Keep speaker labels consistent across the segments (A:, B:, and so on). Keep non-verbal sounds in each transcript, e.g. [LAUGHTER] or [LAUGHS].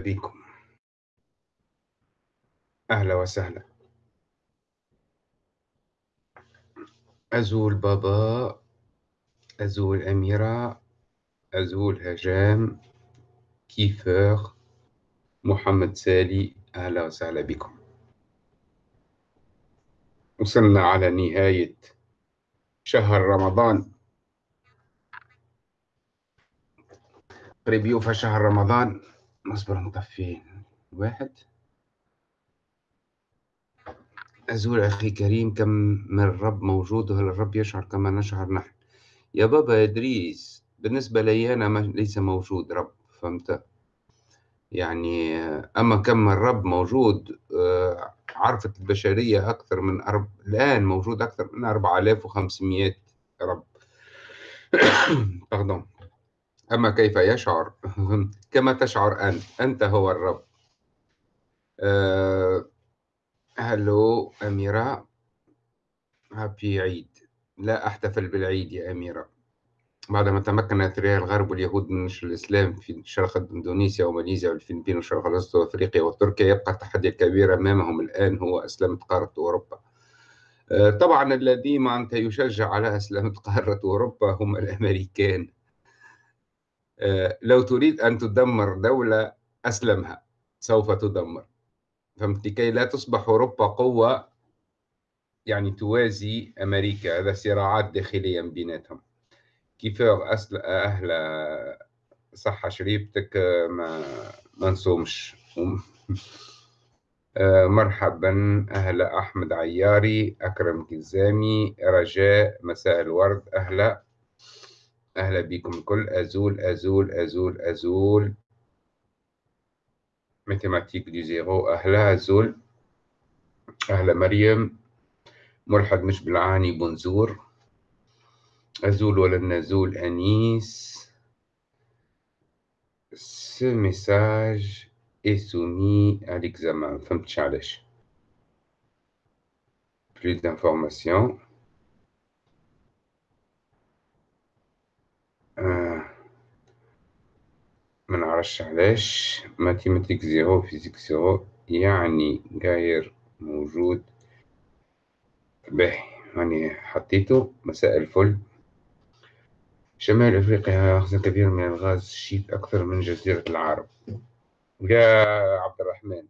A: بكم. أهلا وسهلا. أزول بابا أزول أميرة أزول هجام كيفر محمد سالي أهلا وسهلا بكم. وصلنا على نهاية شهر رمضان. قريب يوفى شهر رمضان. نصبر نطفي واحد. أزول أخي كريم كم من الرب موجود وهل الرب يشعر كما نشعر نحن؟ يا بابا إدريس بالنسبة لي أنا ليس موجود رب فهمت؟ يعني أما كم الرب موجود آه، عرفت البشرية أكثر من أرب... الآن موجود أكثر من 4500 رب. [COUGHS] أما كيف يشعر؟ [LAUGHS] كما تشعر أنت. أنت هو الرب. أه... هلو أميرة. هابي عيد. لا أحتفل بالعيد يا أميرة. بعدما تمكن أثرياء الغرب واليهود من نشر الإسلام في شرق إندونيسيا وماليزيا والفلبين وشرق الوسط وأفريقيا وتركيا يبقى التحدي الكبير أمامهم الآن هو أسلمة قارة أوروبا. أه، طبعا الذي أنت يشجع على أسلمة قارة أوروبا هم الأمريكان. لو تريد أن تدمر دولة أسلمها. سوف تدمر. فهمت؟ لكي لا تصبح أوروبا قوة يعني توازي أمريكا. هذا صراعات داخلية بيناتهم. كيف أهل صحة شريبتك ما ما نصومش. [LAUGHS] آه، مرحبا أهلا أحمد عياري أكرم كزامي رجاء مساء الورد أهلا. أهلا بكم الكل. أزول أزول أزول أزول. ماتيماتيك دي زيرو أهلا أزول. أهلا مريم. ملحد مش بالعاني بنزور أزول ولا نزول أنيس. Ce message est soumis à l'examen. فهمتش علاش plus ما نعرفش علاش mathématique zéro physique zéro يعني غير موجود؟ باهي يعني حطيته مساء الفل. شمال أفريقيا أخذ كبير من الغاز ال schiste أكثر من جزيرة العرب. يا عبد الرحمن.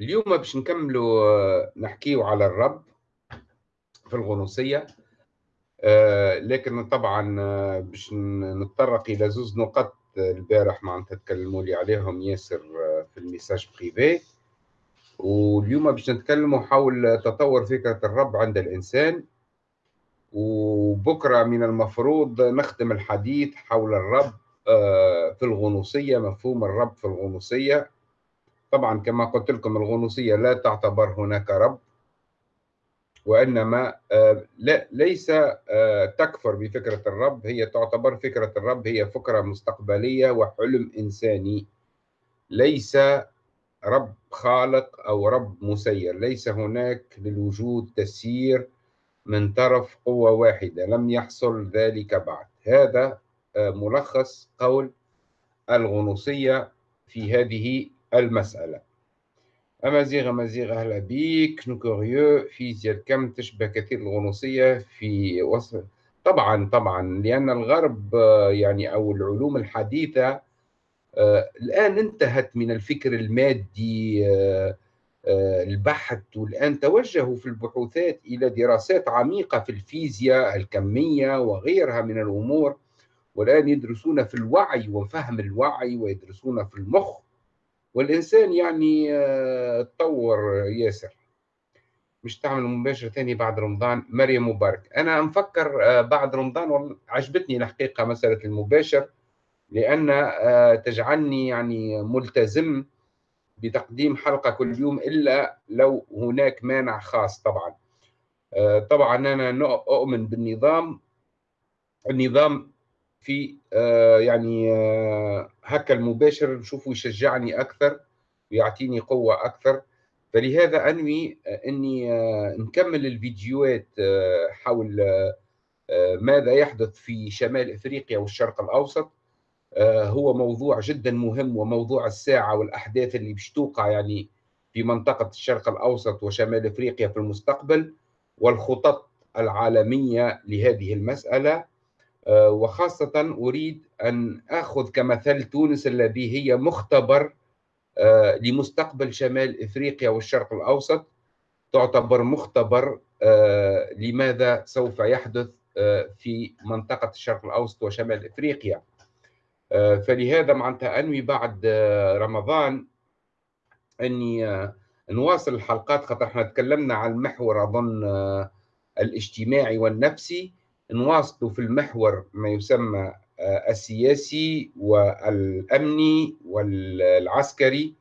A: اليوم باش نكملوا نحكيو على الرب في الغنوصية. آه، لكن طبعا آه، باش نتطرق إلى زوز نقط البارح معناتها تكلموا لي عليهم ياسر آه، في ال message privé واليوم باش نتكلموا حول تطور فكرة الرب عند الإنسان. وبكرة من المفروض نختم الحديث حول الرب آه، في الغنوصية مفهوم الرب في الغنوصية. طبعا كما قلت لكم الغنوصية لا تعتبر هناك رب. وإنما آه، لا ليس آه، تكفر بفكرة الرب هي تعتبر فكرة الرب هي فكرة مستقبلية وحلم إنساني. ليس رب خالق أو رب مسير ليس هناك للوجود تسيير من طرف قوة واحدة لم يحصل ذلك بعد. هذا آه، ملخص قول الغنوصية في هذه المسألة. أمازيغ أمازيغ أهلا بيك. نوكوريو فيزياء الكم تشبه كثير الغنوصية في وصف طبعا طبعا لأن الغرب آه، يعني أو العلوم الحديثة آه، الآن انتهت من الفكر المادي آه، البحث والآن توجهوا في البحوثات إلى دراسات عميقة في الفيزياء الكمية وغيرها من الأمور والآن يدرسون في الوعي وفهم الوعي ويدرسون في المخ والإنسان يعني آه، تطور ياسر. مش تعمل مباشر ثاني بعد رمضان. مريم مبارك. أنا مفكر آه، بعد رمضان عجبتني الحقيقة مسألة المباشر لأن تجعلني يعني ملتزم بتقديم حلقة كل يوم إلا لو هناك مانع خاص طبعا. آه، طبعا أنا أؤمن بالنظام. النظام في آه، يعني آه، هكا المباشر نشوفه يشجعني أكثر ويعطيني قوة أكثر. فلهذا أنوي أني نكمل الفيديوهات حول ماذا يحدث في شمال أفريقيا والشرق الأوسط. هو موضوع جدا مهم وموضوع الساعة والأحداث اللي باش توقع يعني في منطقة الشرق الأوسط وشمال أفريقيا في المستقبل والخطط العالمية لهذه المسألة. آه، وخاصة أريد أن أخذ كمثل تونس الذي هي مختبر آه، لمستقبل شمال إفريقيا والشرق الأوسط. تعتبر مختبر آه، لماذا سوف يحدث في منطقة الشرق الأوسط وشمال إفريقيا. فلهذا معناتها أنوي بعد رمضان أني نواصل الحلقات خاطر إحنا تكلمنا عن المحور أظن الاجتماعي والنفسي. نواصل في المحور ما يسمى آه، السياسي والأمني والعسكري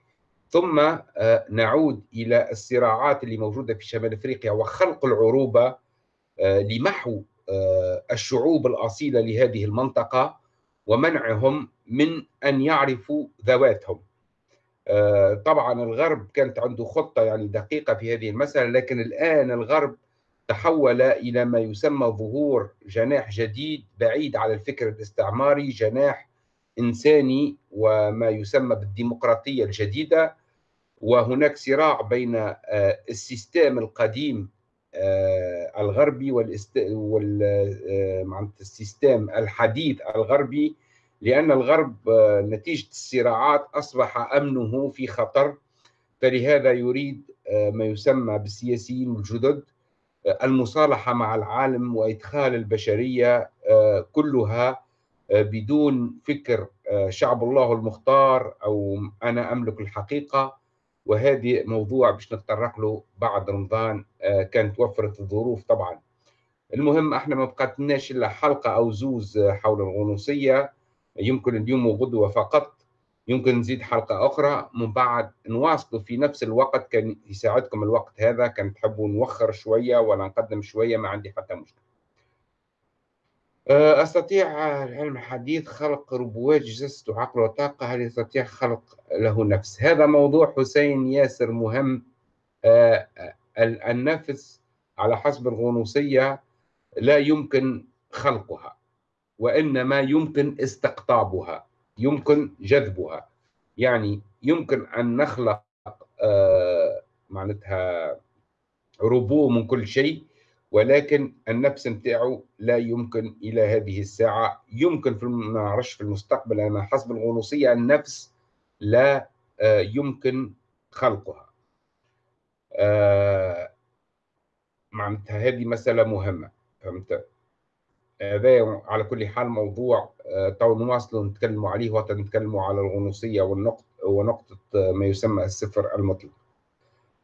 A: ثم آه، نعود إلى الصراعات اللي موجودة في شمال أفريقيا وخلق العروبة آه، لمحو الشعوب الأصيلة لهذه المنطقة ومنعهم من أن يعرفوا ذواتهم. طبعا الغرب كانت عنده خطة يعني دقيقة في هذه المسألة لكن الآن الغرب تحول إلى ما يسمى ظهور جناح جديد بعيد على الفكر الاستعماري جناح إنساني وما يسمى بالديمقراطية الجديدة. وهناك صراع بين آه، ال système القديم آه، الغربي وال système آه، الحديث الغربي لأن الغرب نتيجة الصراعات أصبح أمنه في خطر. فلهذا يريد ما يسمى بالسياسيين الجدد المصالحة مع العالم وإدخال البشرية آه، كلها آه، بدون فكر آه، شعب الله المختار أو أنا أملك الحقيقة. وهذه موضوع باش نتطرق له بعد رمضان كانت وفرت الظروف طبعا. المهم إحنا ما بقتناش إلا حلقة أو زوز حول الغنوصية. يمكن اليوم وغدوه فقط. يمكن نزيد حلقة أخرى. من بعد نواصل في نفس الوقت كان يساعدكم الوقت هذا. كان تحبوا نوخر شوية ولا نقدم شوية ما عندي حتى مشكلة. أه، أستطيع العلم الحديث خلق ربوات جسد وعقل وطاقة؟ هل يستطيع خلق له نفس؟ هذا موضوع حسين ياسر مهم. أه، النفس على حسب الغنوصية لا يمكن خلقها وإنما يمكن استقطابها. يمكن جذبها. يعني يمكن أن نخلق آه معناتها ربو من كل شيء ولكن النفس نتاعو لا يمكن إلى هذه الساعة. يمكن في ما نعرفش في المستقبل أنا حسب الغنوصية النفس لا آه يمكن خلقها. آه معناتها هذه مسألة مهمة فهمت؟ هذا على كل حال موضوع تو نواصلوا نتكلموا عليه وقت نتكلموا على الغنوصية والنقط ونقطة آه، ما يسمى الصفر المطلق.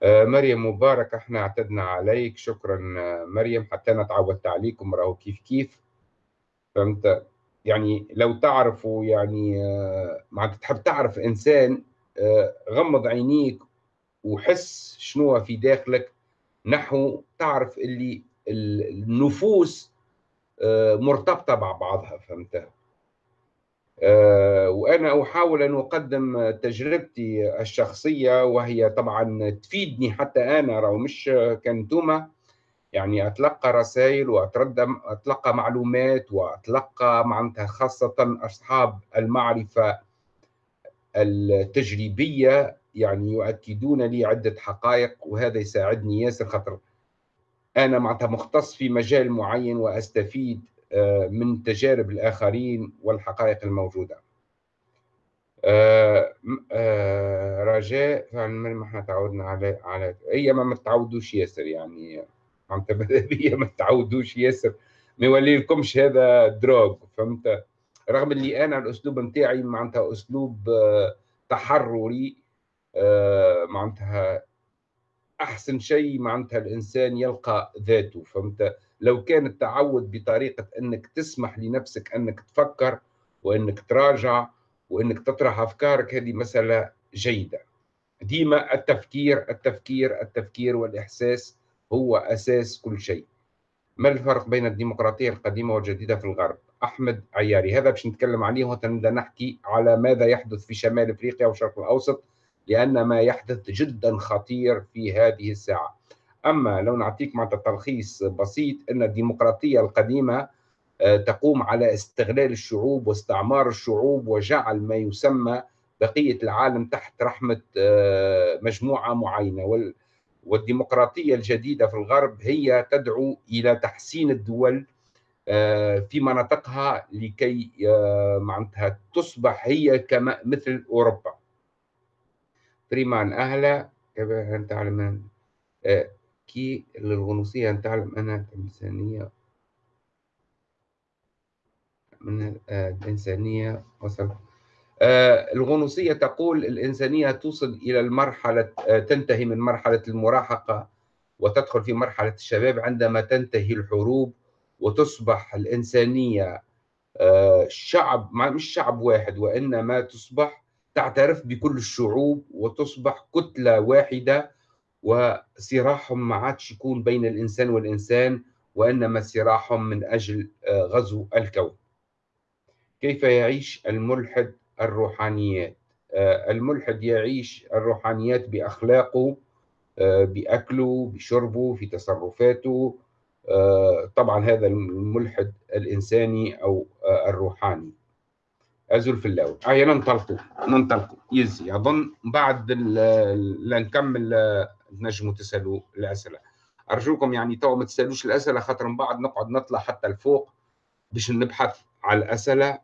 A: آه، مريم مبارك إحنا اعتدنا عليك. شكرا مريم. حتى أنا تعودت عليكم راهو كيف كيف؟ فهمت؟ يعني لو تعرفوا يعني معناتها تحب تعرف إنسان غمض عينيك وحس شنو في داخلك نحو تعرف اللي النفوس آه، مرتبطة مع بعضها. فهمت؟ آه، وأنا أحاول أن أقدم تجربتي الشخصية وهي طبعا تفيدني حتى أنا راهو مش كنتوما يعني أتلقى رسائل وأتردد أتلقى معلومات وأتلقى معناتها خاصة أصحاب المعرفة التجريبية. يعني يؤكدون لي عدة حقائق وهذا يساعدني ياسر خاطر أنا معناتها مختص في مجال معين وأستفيد آه، من تجارب الآخرين والحقائق الموجودة. آه، آه، رجاء فعلا ما إحنا تعودنا على على هي ما متعودوش ياسر يعني. معناتها ماذا ما تعودوش ياسر. [LAUGHS] ما يولي لكمش هذا دروغ فهمت؟ رغم اللي أنا الأسلوب نتاعي معناتها أسلوب تحرري معناتها أحسن شيء معناتها الإنسان يلقى ذاته فهمت؟ لو كان التعود بطريقة إنك تسمح لنفسك إنك تفكر وإنك تراجع وإنك تطرح أفكارك هذه مسألة جيدة. ديما التفكير التفكير التفكير والإحساس هو أساس كل شيء. ما الفرق بين الديمقراطية القديمة والجديدة في الغرب؟ أحمد عياري هذا باش نتكلم عليه وتنبدا نحكي على ماذا يحدث في شمال إفريقيا والشرق الأوسط لأن ما يحدث جدا خطير في هذه الساعة. أما لو نعطيك مع تلخيص بسيط أن الديمقراطية القديمة تقوم على استغلال الشعوب واستعمار الشعوب وجعل ما يسمى بقية العالم تحت رحمة مجموعة معينة. والديمقراطية الجديدة في الغرب هي تدعو إلى تحسين الدول في مناطقها لكي معناتها تصبح هي كما مثل أوروبا. فريمان أهلا كيف تعلم كي للغنوصية ان تعلم أنها الانسانيه من الانسانيه وصل الغنوصية تقول الإنسانية توصل إلى المرحلة تنتهي من مرحلة المراهقة وتدخل في مرحلة الشباب عندما تنتهي الحروب وتصبح الإنسانية آه، شعب مش شعب واحد وإنما تصبح تعترف بكل الشعوب وتصبح كتلة واحدة وصراعهم ما عادش يكون بين الإنسان والإنسان وإنما صراعهم من أجل آه، غزو الكون. كيف يعيش الملحد الروحانيات؟ آه، الملحد يعيش الروحانيات بأخلاقه بأكله بشربه في تصرفاته. آه، طبعا هذا الملحد الإنساني أو آه، الروحاني. أزول في اللاوي هيا ننطلقوا ننطلقوا. يزي أظن بعد لنكمل نجموا تسألوا الأسئلة. أرجوكم يعني تو ما تسألوش الأسئلة خاطر من بعد نقعد نطلع حتى لفوق باش نبحث على الأسئلة.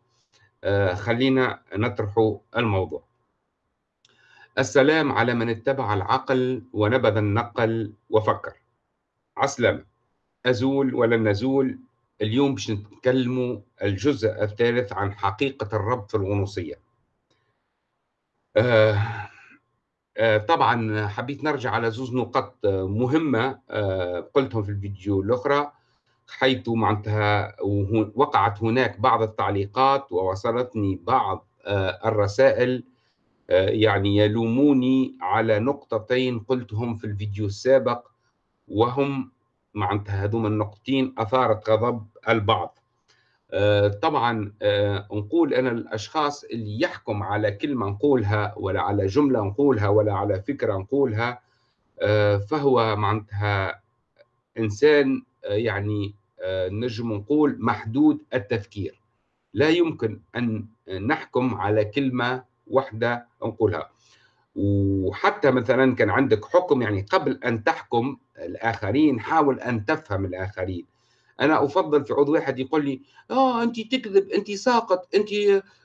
A: آه، خلينا نطرحوا الموضوع. السلام على من اتبع العقل ونبذ النقل وفكر. عسلامة. أزول ولن نزول؟ اليوم باش نتكلموا الجزء الثالث عن حقيقة الرب في الغنوصية. آه آه طبعا حبيت نرجع على زوز نقط مهمة آه قلتهم في الفيديو الأخرى حيث معناتها وقعت هناك بعض التعليقات ووصلتني بعض آه، الرسائل آه، يعني يلوموني على نقطتين قلتهم في الفيديو السابق وهم معناتها هذوما النقطتين أثارت غضب البعض. آه، طبعا آه، نقول أنا الأشخاص اللي يحكم على كلمة نقولها ولا على جملة نقولها ولا على فكرة نقولها آه، فهو معناتها إنسان يعني نجم نقول محدود التفكير. لا يمكن أن نحكم على كلمة واحدة نقولها. وحتى مثلا كان عندك حكم يعني قبل أن تحكم الآخرين حاول أن تفهم الآخرين. أنا أفضل في عضو واحد يقول لي آه أنت تكذب أنت ساقط أنت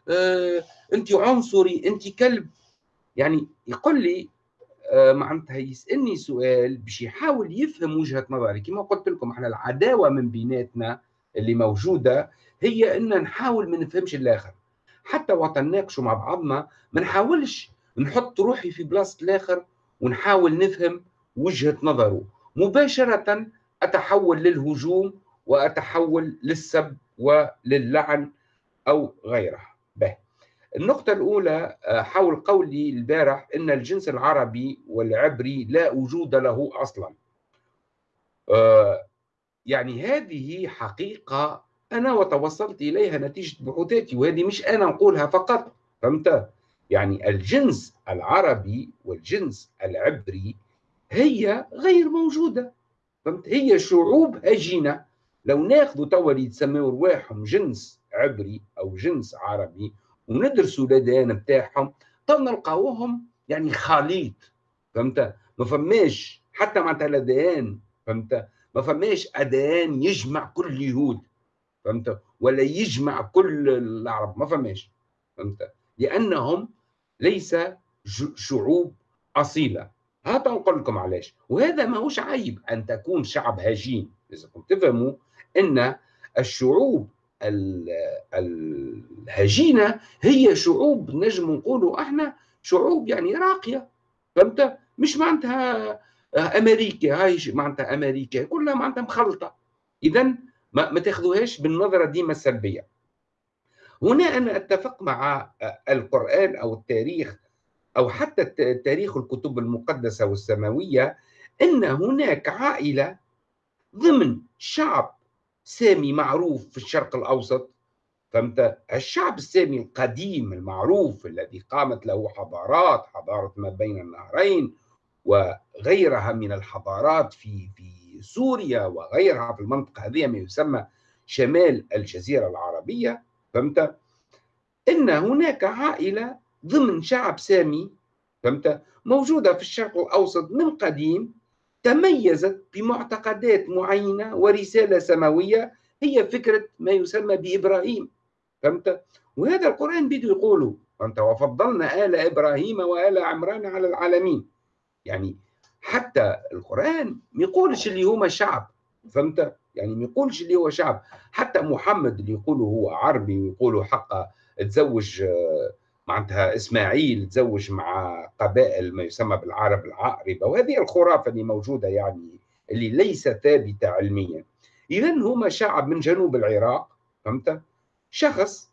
A: آه أنت عنصري أنت كلب. يعني يقول لي آه معناتها يسالني سؤال باش يحاول يفهم وجهة نظري كما قلت لكم إحنا العداوة من بيناتنا اللي موجودة هي إن نحاول ما نفهمش الآخر. حتى وقت نناقشوا مع بعضنا ما نحاولش نحط روحي في بلاصه الآخر ونحاول نفهم وجهة نظره. مباشرة أتحول للهجوم وأتحول للسب وللعن أو غيرها به. النقطة الأولى آه، حول قولي البارح أن الجنس العربي والعبري لا وجود له أصلا. آه، يعني هذه حقيقة أنا وتوصلت إليها نتيجة بحوثاتي وهذه مش أنا نقولها فقط فهمت؟ يعني الجنس العربي والجنس العبري هي غير موجودة. فهمت؟ هي شعوب هجينة. لو ناخذوا توا اللي يتسموا رواحهم جنس عبري أو جنس عربي وندرسوا الاديان بتاعهم تو نلقاوهم يعني خليط. فهمت؟ ما فماش حتى معناتها الأديان. فهمت؟ ما فماش أديان يجمع كل اليهود. فهمت؟ ولا يجمع كل العرب. ما فماش. فهمت؟ لأنهم ليس شعوب أصيلة. هذا نقول لكم علاش. وهذا ماهوش عيب أن تكون شعب هجين. لازمكم تفهموا إن الشعوب الهجينة هي شعوب نجم نقولوا إحنا شعوب يعني راقية. فهمت؟ مش معناتها أمريكا هاي معناتها أمريكا كلها معناتها مخلطة. اذا ما, ما تاخذوهاش بالنظرة ديما السلبية. هنا أنا أتفق مع القرآن أو التاريخ أو حتى تاريخ الكتب المقدسة والسماوية أن هناك عائلة ضمن شعب سامي معروف في الشرق الأوسط. فهمت؟ الشعب السامي القديم المعروف الذي قامت له حضارات حضارة ما بين النهرين وغيرها من الحضارات في في سوريا وغيرها في المنطقة هذه ما يسمى شمال الجزيرة العربية. فهمت؟ إن هناك عائلة ضمن شعب سامي فهمت؟ موجودة في الشرق الأوسط من قديم تميزت بمعتقدات معينة ورسالة سماوية هي فكرة ما يسمى بإبراهيم فهمت؟ وهذا القرآن بده يقوله فهمت؟ وفضلنا آل إبراهيم وآل عمران على العالمين. يعني حتى القرآن ما يقولش اللي هما شعب فهمت؟ يعني ما يقولش اللي هو شعب. حتى محمد اللي يقولوا هو عربي ويقولوا حقه تزوج معناتها إسماعيل تزوج مع قبائل ما يسمى بالعرب العاربه وهذه الخرافة اللي موجودة يعني اللي ليس ثابتة علميا. اذا هما شعب من جنوب العراق فهمت؟ شخص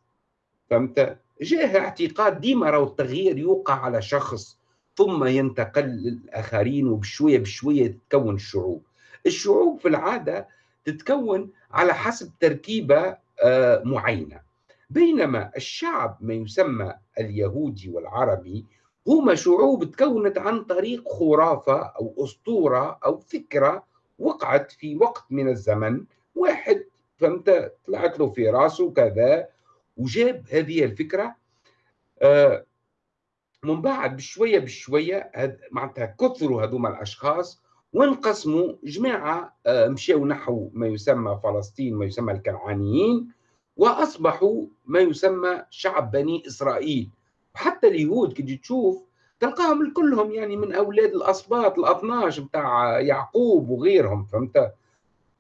A: فهمت؟ جاه اعتقاد ديما راهو التغيير يوقع على شخص ثم ينتقل للآخرين وبشوية بشوية تتكون الشعوب. الشعوب في العادة تتكون على حسب تركيبة آه، معينة. بينما الشعب ما يسمى اليهودي والعربي هما شعوب تكونت عن طريق خرافة أو أسطورة أو فكرة وقعت في وقت من الزمن. واحد فهمت؟ طلعت له في راسه كذا وجاب هذه الفكرة. آه، من بعد بشوية بشوية معناتها كثروا هذوما الأشخاص وانقسموا جماعة آه، مشاو نحو ما يسمى فلسطين ما يسمى الكنعانيين وأصبحوا ما يسمى شعب بني إسرائيل. وحتى اليهود كي تشوف تلقاهم كلهم يعني من أولاد الاسباط ال 12 بتاع يعقوب وغيرهم فهمت؟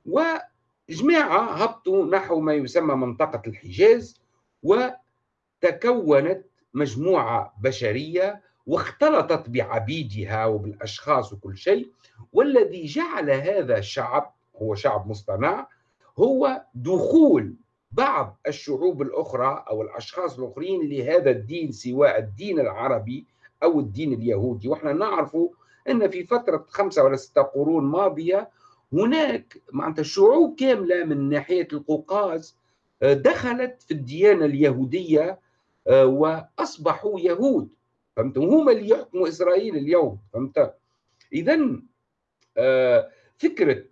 A: وجماعة هبطوا نحو ما يسمى منطقة الحجاز وتكونت مجموعة بشرية واختلطت بعبيدها وبالأشخاص وكل شيء والذي جعل هذا الشعب هو شعب مصطنع هو دخول بعض الشعوب الأخرى أو الأشخاص الآخرين لهذا الدين سواء الدين العربي أو الدين اليهودي. وإحنا نعرف أن في فترة خمسة ولا ستة قرون ماضية هناك معناتها شعوب كاملة من ناحية القوقاز آه، دخلت في الديانة اليهودية آه، وأصبحوا يهود. فهمت؟ هم اللي يحكموا إسرائيل اليوم فهمت؟ إذا آه، فكرة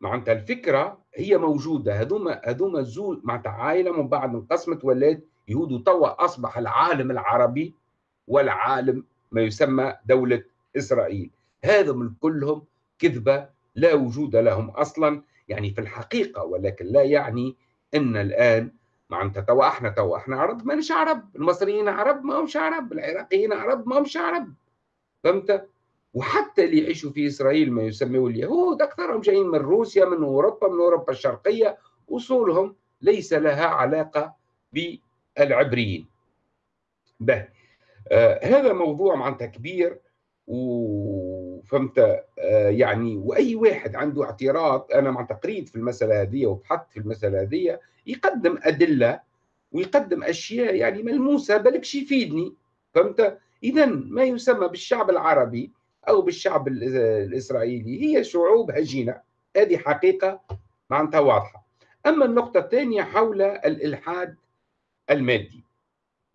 A: معناتها الفكرة هي موجودة. هذوما هذوما زول معناتها عائلة من بعد انقسمت ولات يهود وتوا أصبح العالم العربي والعالم ما يسمى دولة إسرائيل. هذا من كلهم كذبة لا وجود لهم أصلا. يعني في الحقيقة ولكن لا يعني إن الآن معناتها توا إحنا توا إحنا عرب مانيش عرب المصريين عرب ما همش عرب العراقيين عرب ما همش عرب فهمت وحتى اللي يعيشوا في إسرائيل ما يسموه اليهود أكثرهم جايين من روسيا من أوروبا من أوروبا الشرقية أصولهم ليس لها علاقة بالعبريين. به آه هذا موضوع معناتها كبير وفهمت آه يعني وأي واحد عنده اعتراض أنا معناتها قريت في المسألة هذه وبحثت في المسألة هذه يقدم أدلة ويقدم أشياء يعني ملموسة بالكش يفيدني فهمت؟ اذا ما يسمى بالشعب العربي أو بالشعب الإسرائيلي هي شعوب هجينة. هذه حقيقة معناتها واضحة. أما النقطة الثانية حول الإلحاد المادي. آه،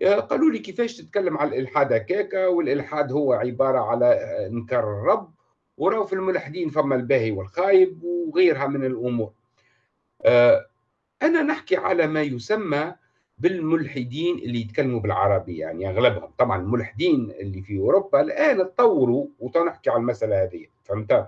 A: قالوا لي كيفاش تتكلم على الإلحاد هكاكا والإلحاد هو عبارة على إنكار الرب وراه في الملحدين فما الباهي والخايب وغيرها من الأمور. آه، أنا نحكي على ما يسمى بالملحدين اللي يتكلموا بالعربية يعني أغلبهم. طبعا الملحدين اللي في أوروبا الآن تطوروا وتنحكي على المسألة هذه فهمت؟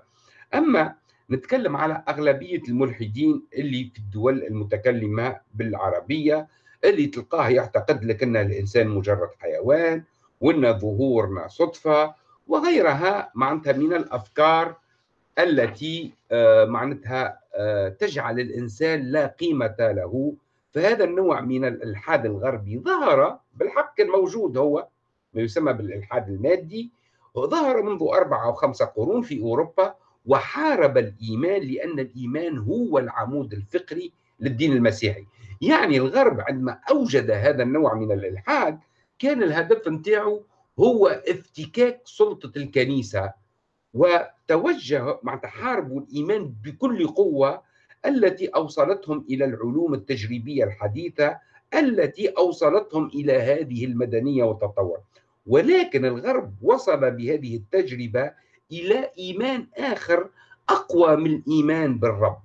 A: أما نتكلم على أغلبية الملحدين اللي في الدول المتكلمة بالعربية اللي تلقاه يعتقد لك أن الإنسان مجرد حيوان وأن ظهورنا صدفة وغيرها معناتها من الأفكار التي آه، معناتها آه، تجعل الإنسان لا قيمة له. فهذا النوع من الإلحاد الغربي ظهر بالحق الموجود هو ما يسمى بالإلحاد المادي ظهر منذ أربعة أو خمسة قرون في أوروبا وحارب الإيمان لأن الإيمان هو العمود الفقري للدين المسيحي. يعني الغرب عندما أوجد هذا النوع من الإلحاد كان الهدف نتاعو هو افتكاك سلطة الكنيسة وتوجه مع تحارب الإيمان بكل قوة التي أوصلتهم إلى العلوم التجريبية الحديثة التي أوصلتهم إلى هذه المدنية والتطور ولكن الغرب وصل بهذه التجربة إلى إيمان آخر أقوى من الإيمان بالرب.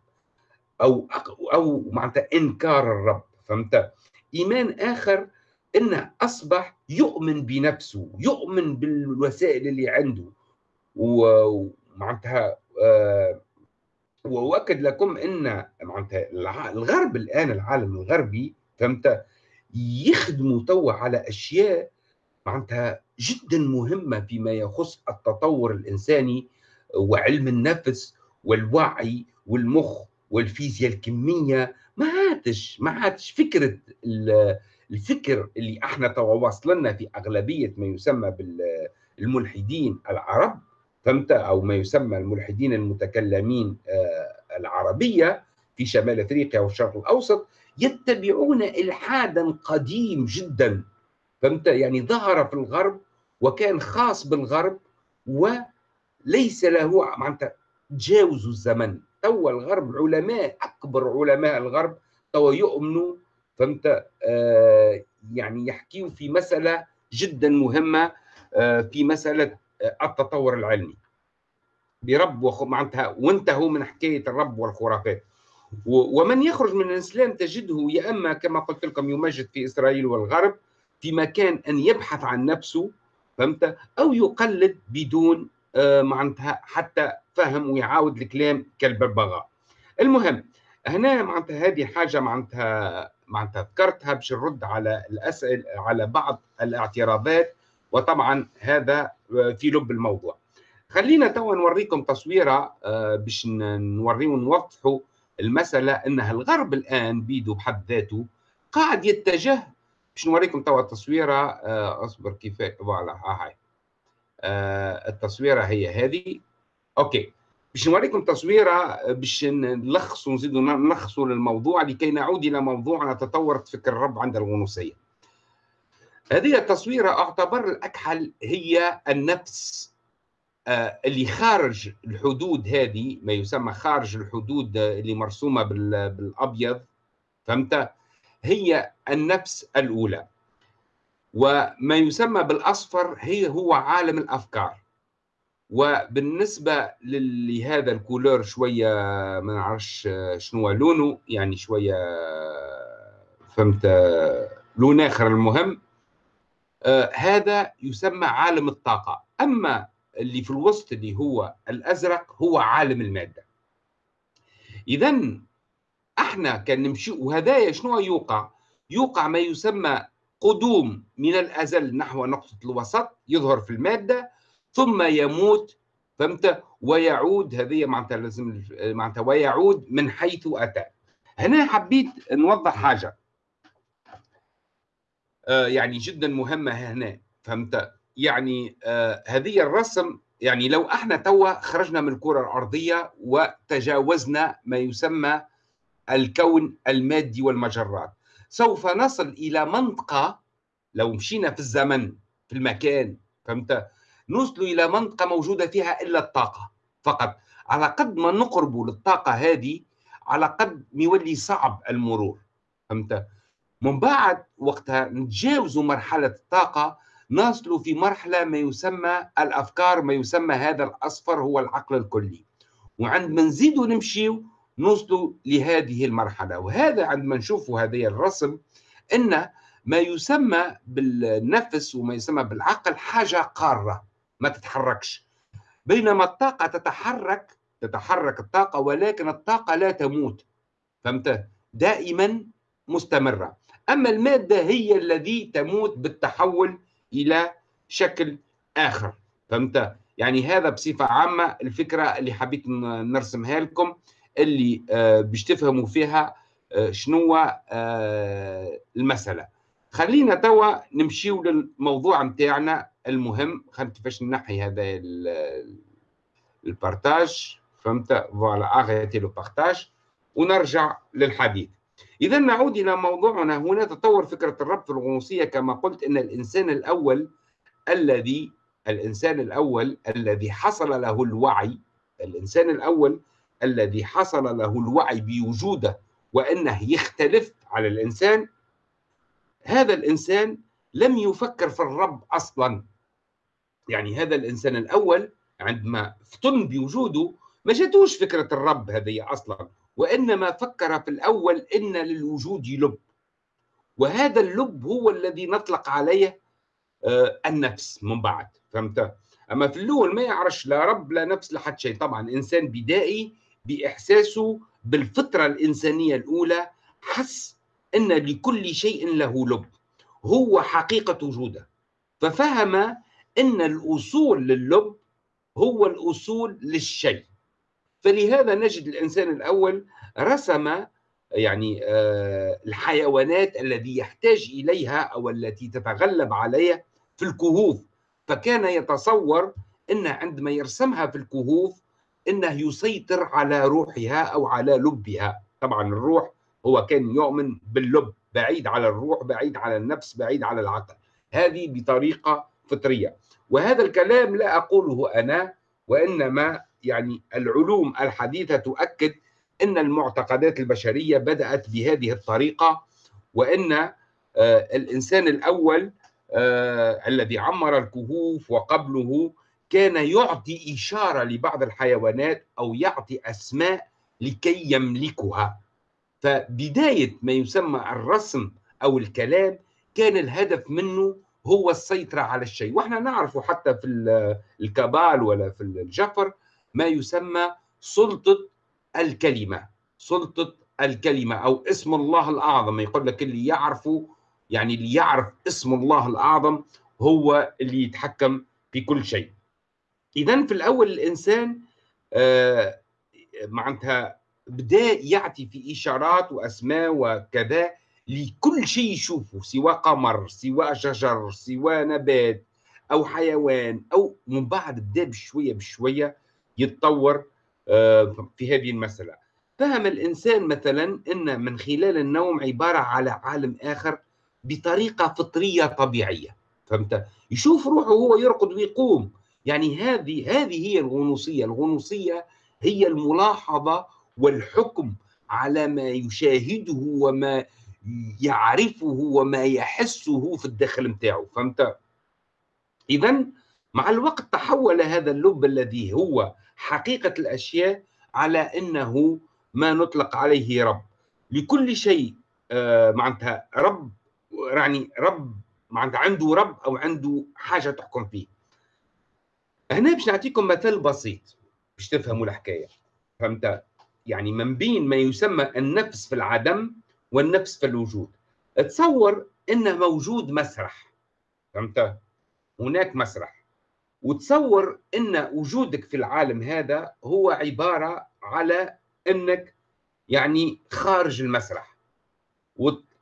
A: أو أو معناتها إنكار الرب فهمت؟ إيمان آخر انه أصبح يؤمن بنفسه يؤمن بالوسائل اللي عنده. ومعناتها آه وأؤكد لكم إن معناتها الغرب الآن العالم الغربي فهمت؟ يخدموا توا على أشياء معناتها جدا مهمة فيما يخص التطور الإنساني وعلم النفس والوعي والمخ والفيزياء الكمية ما عادش ما عادش فكرة الفكر اللي إحنا توا واصلنا في أغلبية ما يسمى بالملحدين العرب فهمت؟ أو ما يسمى الملحدين المتكلمين آه، العربية في شمال أفريقيا والشرق الأوسط يتبعون إلحادا قديم جدا فهمت؟ يعني ظهر في الغرب وكان خاص بالغرب وليس له معناتها تجاوزوا الزمن. توا الغرب علماء أكبر علماء الغرب توا يؤمنوا فهمت؟ آه يعني يحكيوا في مسألة جدا مهمة آه في مسألة آه التطور العلمي. برب معناتها وانتهوا من حكاية الرب والخرافات. ومن يخرج من الإسلام تجده يا أما كما قلت لكم يمجد في إسرائيل والغرب في مكان أن يبحث عن نفسه فهمت؟ أو يقلد بدون معناتها حتى فهم ويعاود الكلام كالببغاء المهم هنا معناتها هذه حاجة معناتها معناتها ذكرتها باش نرد على الاسئله على بعض الاعتراضات وطبعا هذا آه، في لب الموضوع. خلينا توا نوريكم تصويرة آه، باش نوريو ونوضحوا المسألة إنها الغرب الآن بيدو بحد ذاته قاعد يتجه باش نوريكم توا التصويره آه، أصبر كيف فوالا ها هاي. آه، التصويرة هي هذه. أوكي. باش نوريكم تصويره باش نلخصوا نزيدوا نلخصوا للموضوع لكي نعود إلى موضوعنا تطورت فكر الرب عند الغنوصية. هذه التصويرة أعتبر الأكحل هي النفس آه، اللي خارج الحدود هذه ما يسمى خارج الحدود اللي مرسومة بالأبيض. فهمت؟ هي النفس الأولى. وما يسمى بالأصفر هي هو عالم الأفكار. وبالنسبة لهذا الكولور شوية ما نعرفش شنو لونه يعني شوية فهمت لون آخر المهم آه هذا يسمى عالم الطاقة. أما اللي في الوسط اللي هو الأزرق هو عالم المادة. اذا إحنا كان نمشي وهدايا شنو يوقع؟ يوقع ما يسمى قدوم من الأزل نحو نقطة الوسط يظهر في المادة ثم يموت فهمت؟ ويعود هذه معناتها لازم معناتها ويعود من حيث أتى. هنا حبيت نوضح حاجة. آه يعني جدا مهمة هنا فهمت؟ يعني آه هذه الرسم يعني لو إحنا توا خرجنا من الكرة الأرضية وتجاوزنا ما يسمى الكون المادي والمجرات. سوف نصل إلى منطقة لو مشينا في الزمن في المكان فهمت؟ نوصل إلى منطقة موجودة فيها إلا الطاقة. فقط على قد ما نقرب للطاقة هذه على قد ما يولي صعب المرور فهمت؟ من بعد وقتها نتجاوزوا مرحلة الطاقة نصل في مرحلة ما يسمى الأفكار ما يسمى هذا الأصفر هو العقل الكلي. وعندما نزيدوا نمشي نوصلوا لهذه المرحلة. وهذا عندما نشوف هذه الرسم أن ما يسمى بالنفس وما يسمى بالعقل حاجة قارة ما تتحركش. بينما الطاقة تتحرك تتحرك الطاقة ولكن الطاقة لا تموت. فهمت؟ دائما مستمرة. أما المادة هي الذي تموت بالتحول إلى شكل آخر. فهمت؟ يعني هذا بصفة عامة الفكرة اللي حبيت نرسمها لكم. اللي آه باش تفهموا فيها آه شنو آه المسألة. خلينا توا نمشيو للموضوع نتاعنا المهم. خلينا كيفاش نحي هذا ال partage. فهمت؟ voilà arrêter le partage ونرجع للحديث. إذا نعود إلى موضوعنا هنا. تطور فكرة الرب في الغنوصية كما قلت أن الإنسان الأول الذي الإنسان الأول الذي حصل له الوعي الإنسان الأول الذي حصل له الوعي بوجوده وأنه يختلف على الإنسان هذا الإنسان لم يفكر في الرب أصلا. يعني هذا الإنسان الأول عندما افتن بوجوده ما جاتوش فكرة الرب هذه أصلا وإنما فكر في الأول إن للوجود لب. وهذا اللب هو الذي نطلق عليه آه، النفس من بعد. فهمت؟ أما في الأول ما يعرفش لا رب لا نفس لا حد شيء. طبعا إنسان بدائي بإحساسه بالفطرة الإنسانية الأولى حس أن لكل شيء له لب هو حقيقة وجوده. ففهم أن الأصول لللب هو الأصول للشيء. فلهذا نجد الإنسان الأول رسم يعني آه، الحيوانات الذي يحتاج إليها أو التي تتغلب عليه في الكهوف. فكان يتصور انه عندما يرسمها في الكهوف إنه يسيطر على روحها أو على لبها. طبعا الروح هو كان يؤمن باللب بعيد على الروح بعيد على النفس بعيد على العقل. هذه بطريقة فطرية. وهذا الكلام لا أقوله أنا وإنما يعني العلوم الحديثة تؤكد إن المعتقدات البشرية بدأت بهذه الطريقة وإن آه، الإنسان الأول آه، الذي عمر الكهوف وقبله كان يعطي إشارة لبعض الحيوانات أو يعطي أسماء لكي يملكها. فبداية ما يسمى الرسم أو الكلام كان الهدف منه هو السيطرة على الشيء. وإحنا نعرف حتى في الكبال ولا في الجفر ما يسمى سلطة الكلمة. سلطة الكلمة أو اسم الله الأعظم. يقول لك اللي يعرفه يعني اللي يعرف اسم الله الأعظم هو اللي يتحكم في كل شيء. اذا في الأول الإنسان آه معناتها بدأ يعطي في إشارات وأسماء وكذا لكل شيء يشوفه سواء قمر سواء شجر سواء نبات أو حيوان أو من بعد بدأ بشوية بشوية يتطور آه، في هذه المسألة. فهم الإنسان مثلا إن من خلال النوم عبارة على عالم آخر بطريقة فطرية طبيعية فهمت؟ يشوف روحه هو يرقد ويقوم. يعني هذه هذه هي الغنوصية. الغنوصية هي الملاحظة والحكم على ما يشاهده وما يعرفه وما يحسه في الداخل نتاعو فهمت؟ اذا مع الوقت تحول هذا اللب الذي هو حقيقة الأشياء على إنه ما نطلق عليه رب. لكل شيء آه معناتها رب يعني رب معناتها عنده رب أو عنده حاجة تحكم فيه. هنا باش نعطيكم مثال بسيط باش تفهموا الحكاية. فهمت؟ يعني من بين ما يسمى النفس في العدم والنفس في الوجود. تصور انه موجود مسرح. فهمت؟ هناك مسرح. وتصور إن وجودك في العالم هذا هو عبارة على إنك يعني خارج المسرح.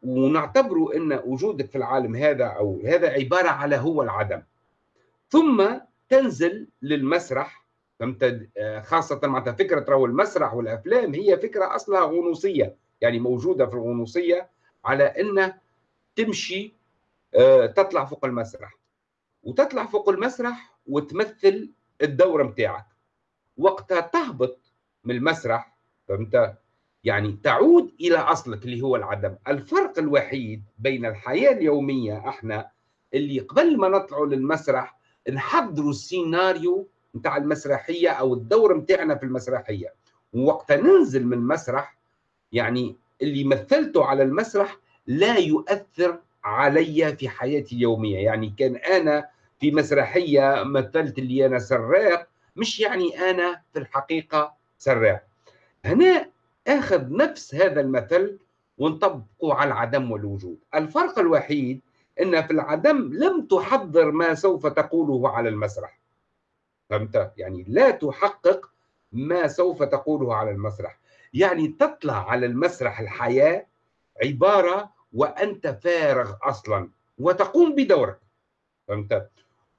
A: ونعتبره إن وجودك في العالم هذا أو هذا عبارة على هو العدم. ثم تنزل للمسرح فهمت؟ خاصة معناتها فكرة رو المسرح والأفلام هي فكرة أصلها غنوصية يعني موجودة في الغنوصية على انه تمشي آه، تطلع فوق المسرح. وتطلع فوق المسرح وتمثل الدور متاعك. وقتها تهبط من المسرح فهمت؟ يعني تعود إلى أصلك اللي هو العدم. الفرق الوحيد بين الحياة اليومية إحنا اللي قبل ما نطلعوا للمسرح نحضروا السيناريو نتاع المسرحية أو الدور نتاعنا في المسرحية. ووقتها ننزل من المسرح يعني اللي مثلته على المسرح لا يؤثر علي في حياتي اليومية. يعني كان أنا في مسرحية مثلت اللي أنا سراق مش يعني أنا في الحقيقة سراق. هنا آخذ نفس هذا المثل ونطبقه على العدم والوجود الفرق الوحيد إن في العدم لم تحضر ما سوف تقوله على المسرح. فهمت؟ يعني لا تحقق ما سوف تقوله على المسرح. يعني تطلع على المسرح الحياة عبارة وأنت فارغ أصلا وتقوم بدورك. فهمت؟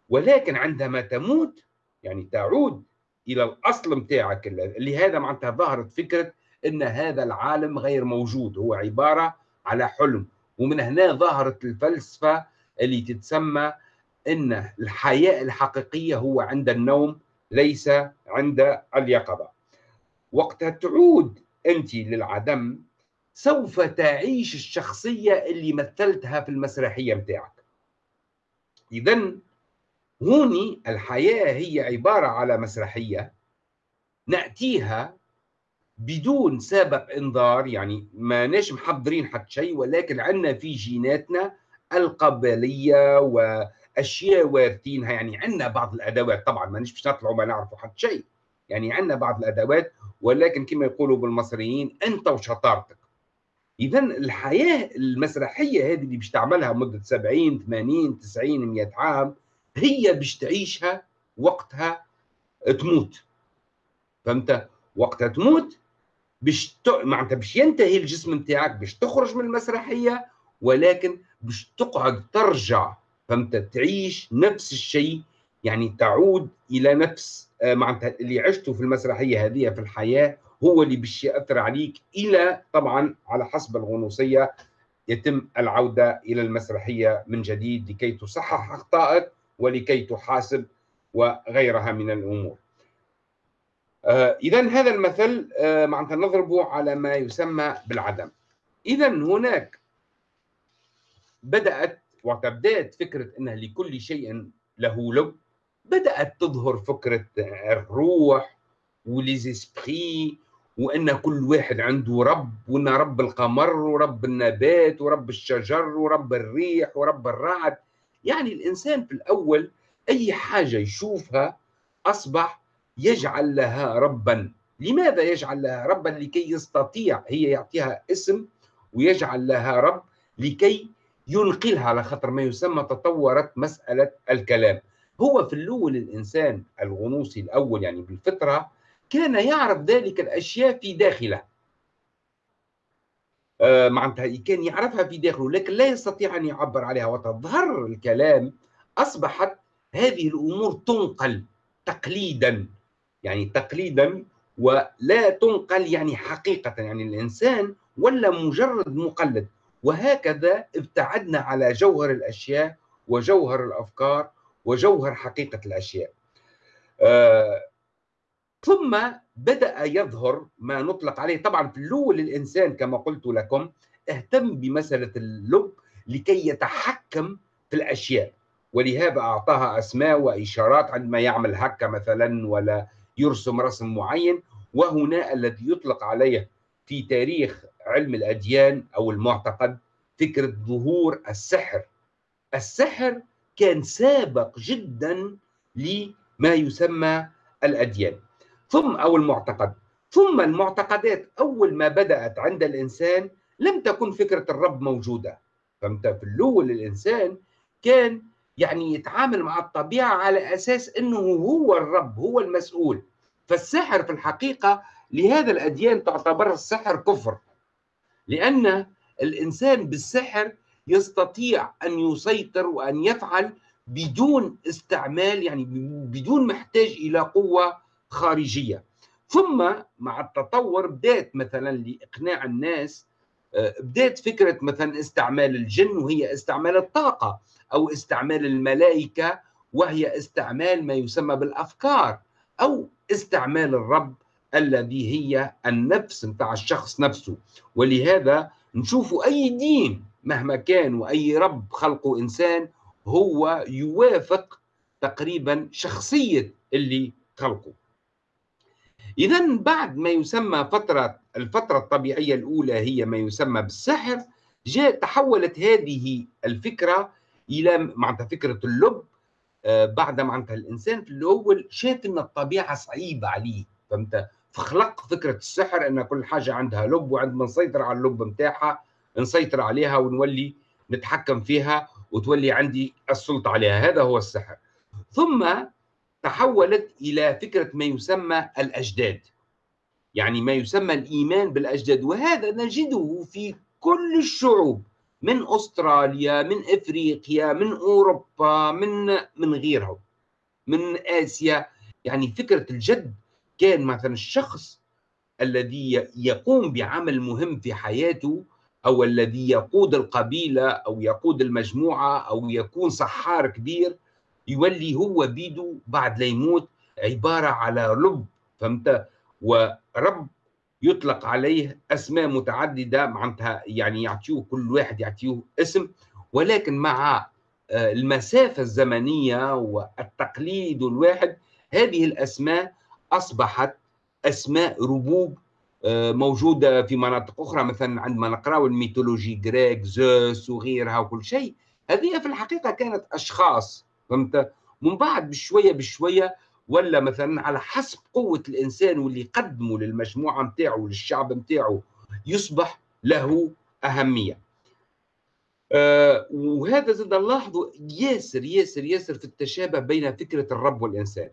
A: ولكن عندما تموت يعني تعود إلى الأصل متاعك. اللي هذا معناتها ظهرت فكرة إن هذا العالم غير موجود. هو عبارة على حلم. ومن هنا ظهرت الفلسفة اللي تتسمى إن الحياة الحقيقية هو عند النوم ليس عند اليقظة. وقتها تعود أنت للعدم سوف تعيش الشخصية اللي مثلتها في المسرحية متاعك اذا هوني الحياة هي عبارة على مسرحية نأتيها بدون سابق إنذار يعني ما ناش محضرين حتى شيء ولكن عندنا في جيناتنا القبلية وأشياء وارثينها يعني عندنا بعض الأدوات. طبعا ما باش نطلعوا ما نعرفوا حتى شيء يعني عندنا بعض الأدوات ولكن كما يقولوا بالمصريين أنت وشطارتك. اذا الحياة المسرحية هذه اللي باش تعملها مدة 70 80 90 100 عام هي باش تعيشها وقتها تموت. فهمت؟ وقتها تموت باش. معناتها باش ينتهي الجسم نتاعك باش تخرج من المسرحية ولكن باش تقعد ترجع فهمت تعيش نفس الشيء يعني تعود إلى نفس آه، معناتها اللي عشته في المسرحية هذه في الحياة هو اللي باش يأثر عليك إلى طبعا على حسب الغنوصية يتم العودة إلى المسرحية من جديد لكي تصحح أخطائك ولكي تحاسب وغيرها من الأمور. آه اذا هذا المثل آه معناتها نضربه على ما يسمى بالعدم. اذا هناك بدأت وتبدأت فكرة إن لكل شيء له لب بدأت تظهر فكرة الروح وليزيسبري وإن كل واحد عنده رب وإن رب القمر ورب النبات ورب الشجر ورب الريح ورب الرعد يعني الإنسان في الأول أي حاجة يشوفها أصبح يجعل لها ربا. لماذا يجعل لها ربا؟ لكي يستطيع هي يعطيها اسم ويجعل لها رب لكي ينقلها على خطر ما يسمى تطورت مسألة الكلام. هو في الأول الإنسان الغنوصي الأول يعني بالفطرة كان يعرف ذلك الأشياء في داخله. آه معناتها كان يعرفها في داخله لكن لا يستطيع أن يعبر عليها. وتظهر الكلام أصبحت هذه الأمور تنقل تقليدا. يعني تقليدا ولا تنقل يعني حقيقة يعني الإنسان ولا مجرد مقلد. وهكذا ابتعدنا على جوهر الأشياء وجوهر الأفكار وجوهر حقيقة الأشياء. آه ثم بدأ يظهر ما نطلق عليه. طبعا في الأول الإنسان كما قلت لكم اهتم بمسألة اللب لكي يتحكم في الأشياء. ولهذا أعطاها أسماء وإشارات عندما يعمل هكا مثلا ولا يرسم رسم معين وهنا الذي يطلق عليه في تاريخ علم الأديان أو المعتقد فكرة ظهور السحر. السحر كان سابق جدا لما يسمى الأديان. ثم أو المعتقد. ثم المعتقدات أول ما بدأت عند الإنسان لم تكن فكرة الرب موجودة. فهمت؟ في الأول الإنسان كان يعني يتعامل مع الطبيعة على أساس أنه هو الرب هو المسؤول. فالسحر في الحقيقة لهذا الأديان تعتبر السحر كفر. لأن الإنسان بالسحر يستطيع أن يسيطر وأن يفعل بدون استعمال يعني بدون محتاج إلى قوة خارجية. ثم مع التطور بدات مثلا لإقناع الناس بدات فكرة مثلا استعمال الجن وهي استعمال الطاقة أو استعمال الملائكة وهي استعمال ما يسمى بالأفكار أو استعمال الرب الذي هي النفس نتاع الشخص نفسه. ولهذا نشوف أي دين مهما كان وأي رب خلقه إنسان هو يوافق تقريبا شخصية اللي خلقه. إذا بعد ما يسمى فترة الفترة الطبيعية الأولى هي ما يسمى بالسحر جاء تحولت هذه الفكرة إلى معناتها فكرة اللب آه، بعد معناتها الإنسان في الأول شاف أن الطبيعة صعيبة عليه فهمت؟ فخلق فكرة السحر أن كل حاجة عندها لب وعندما نسيطر على اللب متاعها نسيطر عليها ونولي نتحكم فيها وتولي عندي السلطة عليها هذا هو السحر. ثم تحولت إلى فكرة ما يسمى الأجداد. يعني ما يسمى الإيمان بالأجداد. وهذا نجده في كل الشعوب من أستراليا من إفريقيا من أوروبا من من غيرهم من آسيا. يعني فكرة الجد كان مثلا الشخص الذي يقوم بعمل مهم في حياته أو الذي يقود القبيلة أو يقود المجموعة أو يكون سحار كبير. يولي هو بيده بعد لا يموت عبارة على رب فهمت؟ ورب يطلق عليه أسماء متعددة معناتها يعني يعطيوه كل واحد يعطيوه اسم ولكن مع آه، المسافة الزمنية والتقليد الواحد هذه الأسماء أصبحت أسماء ربوب آه، موجودة في مناطق أخرى مثلا عندما نقرأ الميثولوجي غريك زوس وغيرها وكل شيء. هذه في الحقيقة كانت أشخاص فهمت؟ من بعد بشوية بشوية ولا مثلا على حسب قوة الإنسان واللي قدمه للمجموعة متاعه وللشعب متاعه يصبح له أهمية. آه وهذا زاد نلاحظوا ياسر ياسر ياسر في التشابه بين فكرة الرب والإنسان.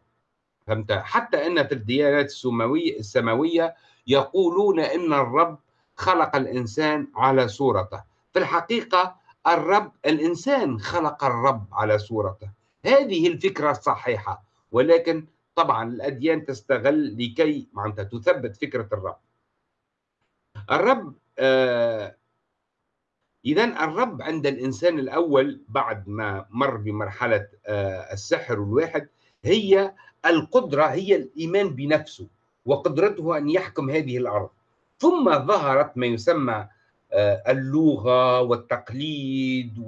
A: فهمت؟ حتى أن في الديانات السماوية السماوية يقولون إن الرب خلق الإنسان على صورته. في الحقيقة الرب الإنسان خلق الرب على صورته. هذه الفكرة الصحيحه ولكن طبعا الأديان تستغل لكي معناتها تثبت فكرة الرب. الرب آه اذا الرب عند الإنسان الأول بعد ما مر بمرحلة آه السحر الواحد هي القدرة هي الإيمان بنفسه وقدرته أن يحكم هذه الأرض. ثم ظهرت ما يسمى آه، اللغة والتقليد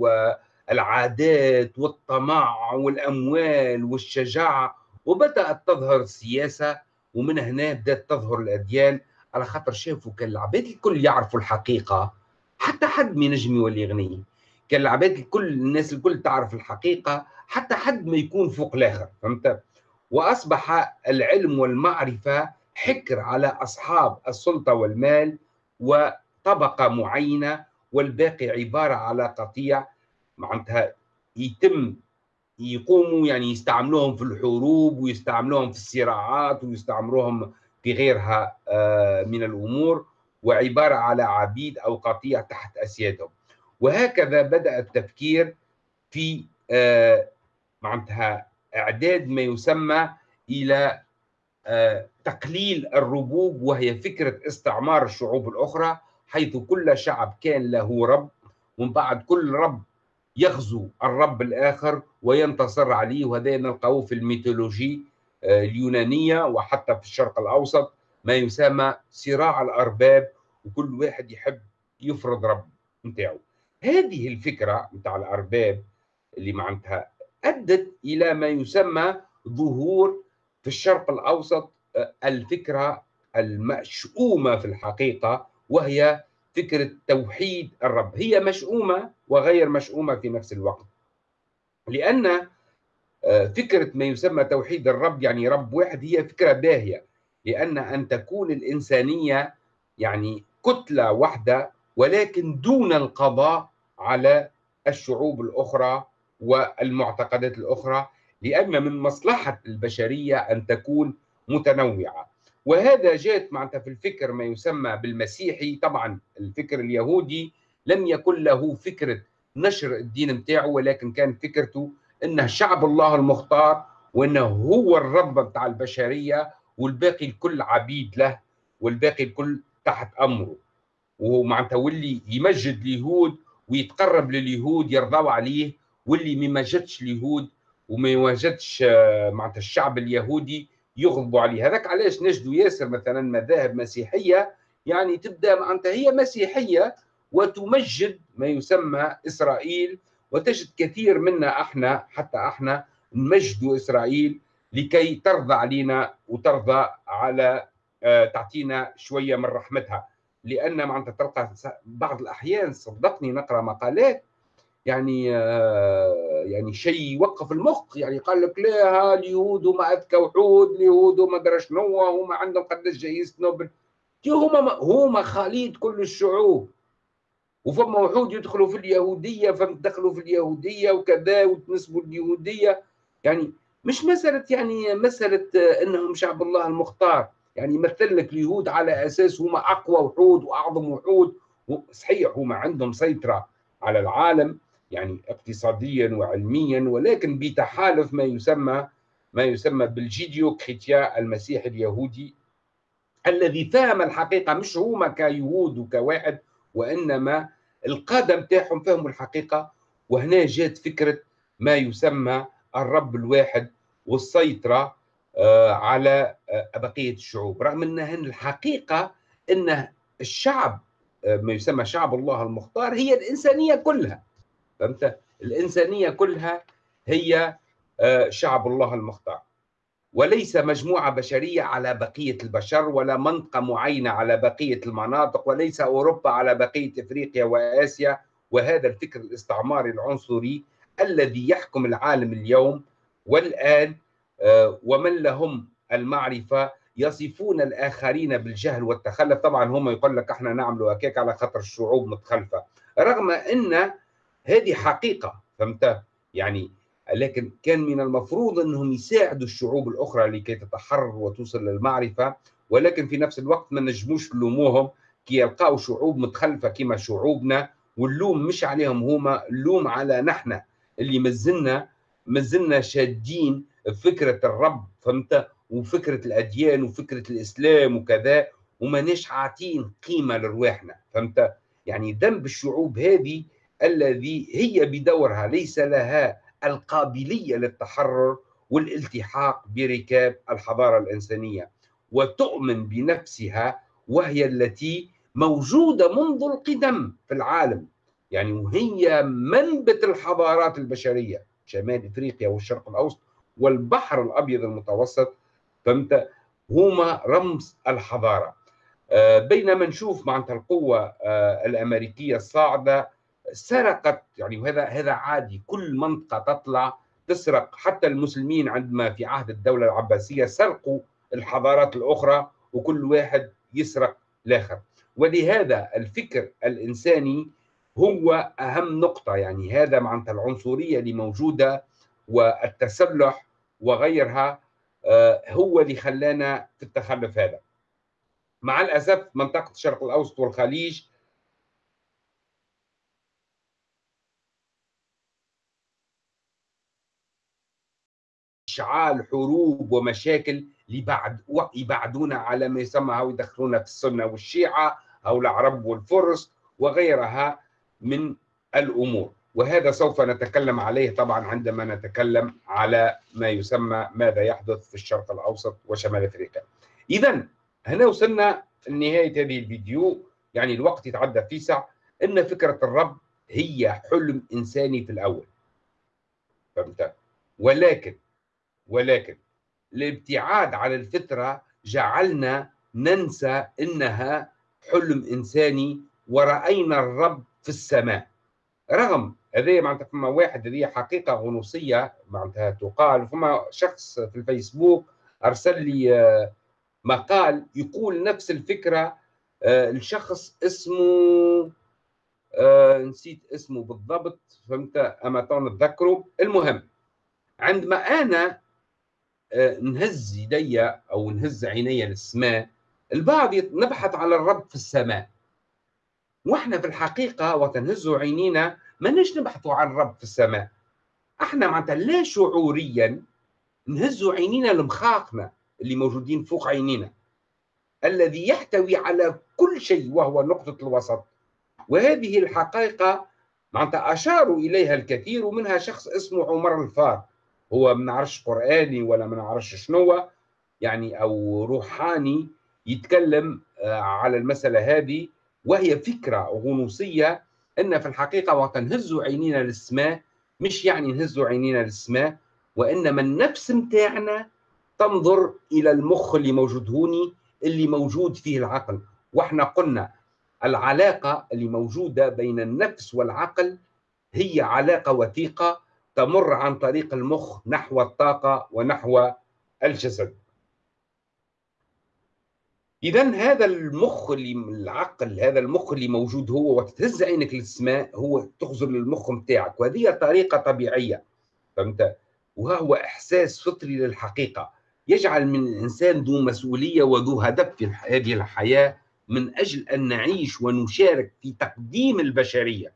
A: والعادات والطمع والأموال والشجاعة وبدأت تظهر السياسة ومن هنا بدأت تظهر الأديان. على خاطر شافوا كان العباد الكل يعرفوا الحقيقة حتى حد ما ينجم يولي غني. كان العباد الكل الناس الكل تعرف الحقيقة حتى حد ما يكون فوق الآخر فهمت؟ وأصبح العلم والمعرفة حكر على أصحاب السلطة والمال وطبقة معينة والباقي عبارة على قطيع. معناتها يتم يقوموا يعني يستعملوهم في الحروب ويستعملوهم في الصراعات ويستعملوهم في غيرها آه، من الأمور وعبارة على عبيد أو قطيع تحت أسيادهم. وهكذا بدأ التفكير في آه، معناتها إعداد ما يسمى إلى آه، تقليل الربوب وهي فكرة استعمار الشعوب الأخرى حيث كل شعب كان له رب ومن بعد كل رب يغزو الرب الآخر وينتصر عليه وهذا نلقاه في الميثولوجي آه، اليونانية وحتى في الشرق الأوسط ما يسمى صراع الأرباب وكل واحد يحب يفرض رب نتاعو. هذه الفكرة نتاع الأرباب اللي معناتها أدت إلى ما يسمى ظهور في الشرق الأوسط آه، الفكرة المشؤومة في الحقيقة وهي فكره توحيد الرب. هي مشؤومة وغير مشؤومة في نفس الوقت. لأن آه، فكرة ما يسمى توحيد الرب يعني رب واحد هي فكرة باهية. لأن أن تكون الإنسانية يعني كتلة واحدة ولكن دون القضاء على الشعوب الأخرى والمعتقدات الأخرى. لأن من مصلحة البشرية أن تكون متنوعة. وهذا جاءت معناتها في الفكر ما يسمى بالمسيحي. طبعا الفكر اليهودي لم يكن له فكرة نشر الدين متاعه ولكن كان فكرته إنه شعب الله المختار وإنه هو الرب بتاع البشرية والباقي الكل عبيد له والباقي الكل تحت أمره. وهو معناتها واللي يمجد اليهود ويتقرب لليهود يرضوا عليه واللي ما مجدش اليهود وما يوجدش آه، معناتها الشعب اليهودي يغضبوا عليه هذاك علاش نجدوا ياسر مثلا مذاهب مسيحية يعني تبدأ معناتها هي مسيحية وتمجد ما يسمى إسرائيل وتجد كثير منا إحنا حتى إحنا نمجد إسرائيل لكي ترضى علينا وترضى على آه، تعطينا شوية من رحمتها. لأن معناتها تلقى بعض الأحيان صدقني نقرأ مقالات يعني آه، يعني شيء يوقف المخ يعني قال لك لا اليهود هما أذكى وحود اليهود هما درا شنو هما عندهم قداش جايزه نوبل. هما هما خليط كل الشعوب. وفما وحود يدخلوا في اليهودية فدخلوا في اليهودية وكذا وتنسبوا اليهودية. يعني مش مسألة يعني مسألة آه، إنهم شعب الله المختار. يعني يمثل لك اليهود على أساس هما أقوى وحود وأعظم وحود. صحيح هما عندهم سيطرة على العالم. يعني اقتصاديا وعلميا ولكن بتحالف ما يسمى ما يسمى بالجيديو كريتيا المسيح اليهودي الذي فهم الحقيقة مش هما كيهود وكواحد وإنما القادة بتاعهم فهموا الحقيقة وهنا جات فكرة ما يسمى الرب الواحد والسيطرة آه، على آه، بقية الشعوب. رغم إن الحقيقة إن الشعب آه، ما يسمى شعب الله المختار هي الإنسانية كلها. فهمت؟ الإنسانية كلها هي آه، شعب الله المختار. وليس مجموعة بشرية على بقية البشر ولا منطقة معينة على بقية المناطق وليس أوروبا على بقية إفريقيا وآسيا. وهذا الفكر الاستعماري العنصري الذي يحكم العالم اليوم والآن آه، ومن لهم المعرفة يصفون الآخرين بالجهل والتخلف. طبعا هم يقول لك إحنا نعمل هكاك على خاطر الشعوب متخلفة. رغم أن هذه حقيقة فهمت؟ يعني لكن كان من المفروض إنهم يساعدوا الشعوب الأخرى لكي تتحرر وتوصل للمعرفة ولكن في نفس الوقت ما نجموش نلوموهم كي يلقاو شعوب متخلفة كما شعوبنا واللوم مش عليهم هما اللوم على نحن اللي مازلنا مازلنا شادين فكرة الرب فهمت؟ وفكرة الأديان وفكرة الإسلام وكذا وماناش عاطين قيمة لرواحنا فهمت؟ يعني ذنب الشعوب هذه الذي هي بدورها ليس لها القابلية للتحرر والالتحاق بركاب الحضارة الإنسانية وتؤمن بنفسها وهي التي موجودة منذ القدم في العالم. يعني وهي منبت الحضارات البشرية شمال إفريقيا والشرق الأوسط والبحر الأبيض المتوسط فهمت؟ هما رمز الحضارة. آه، بينما نشوف معناتها القوة آه، الأمريكية الصاعدة سرقت يعني وهذا هذا عادي. كل منطقة تطلع تسرق. حتى المسلمين عندما في عهد الدولة العباسية سرقوا الحضارات الأخرى وكل واحد يسرق الآخر. ولهذا الفكر الإنساني هو أهم نقطة. يعني هذا معناتها العنصرية اللي موجودة والتسلح وغيرها آه، هو اللي خلانا في التخلف هذا. مع الأسف منطقة الشرق الأوسط والخليج اشعال حروب ومشاكل لبعد يبعدونا على ما يسمى أو يدخلونا في السنة والشيعة أو العرب والفرس وغيرها من الأمور وهذا سوف نتكلم عليه طبعا عندما نتكلم على ما يسمى ماذا يحدث في الشرق الأوسط وشمال أفريقيا. اذا هنا وصلنا لنهاية هذه الفيديو يعني الوقت يتعدى في ساعه إن فكرة الرب هي حلم إنساني في الأول. فهمت؟ ولكن ولكن الابتعاد عن الفطرة جعلنا ننسى إنها حلم إنساني ورأينا الرب في السماء. رغم هذه معناتها فما واحد هذه حقيقة غنوصية معناتها تقال. فما شخص في الفيسبوك أرسل لي آه، مقال يقول نفس الفكرة آه، الشخص اسمه آه، نسيت اسمه بالضبط فهمت؟ أما نتذكره المهم عندما أنا نهز يدي أو نهز عيني للسماء. البعض نبحث على الرب في السماء. وإحنا في الحقيقة وتنهز عينينا ما نش نبحثوا عن الرب في السماء. إحنا معناتها لا شعوريا نهز عينينا لمخاخنا اللي موجودين فوق عينينا. الذي يحتوي على كل شيء وهو نقطة الوسط. وهذه الحقيقة معناتها أشاروا إليها الكثير ومنها شخص اسمه عمر الفار. هو ما نعرفش قرآني ولا ما نعرفش شنو يعني أو روحاني يتكلم آه، على المسألة هذه وهي فكرة غنوصية إن في الحقيقة وقت نهز عينينا للسماء مش يعني نهز عينينا للسماء وإنما النفس متاعنا تنظر إلى المخ اللي موجود هوني اللي موجود فيه العقل. وإحنا قلنا العلاقة اللي موجودة بين النفس والعقل هي علاقة وثيقة تمر عن طريق المخ نحو الطاقة ونحو الجسد. إذا هذا المخ اللي العقل هذا المخ اللي موجود هو وتهز عينك للسماء هو تخزر للمخ متاعك وهذه طريقة طبيعية فهمت؟ وهو إحساس فطري للحقيقة. يجعل من الإنسان ذو مسؤولية وذو هدف في هذه الحياة من أجل أن نعيش ونشارك في تقديم البشرية.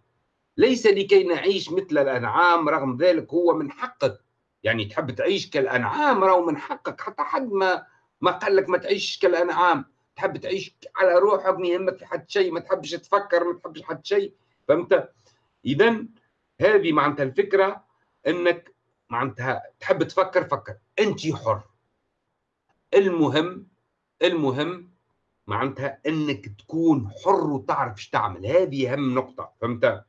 A: ليس لكي نعيش مثل الأنعام رغم ذلك هو من حقك. يعني تحب تعيش كالأنعام راهو من حقك حتى حد ما ما قال لك ما تعيش كالأنعام. تحب تعيش على روحك ما يهمك حد شيء ما تحبش تفكر ما تحبش حد شيء. فهمت؟ إذا هذه معناتها الفكرة أنك معناتها تحب تفكر فكر. أنت حر. المهم المهم معناتها إنك تكون حر وتعرف إيش تعمل. هذه أهم نقطة. فهمت؟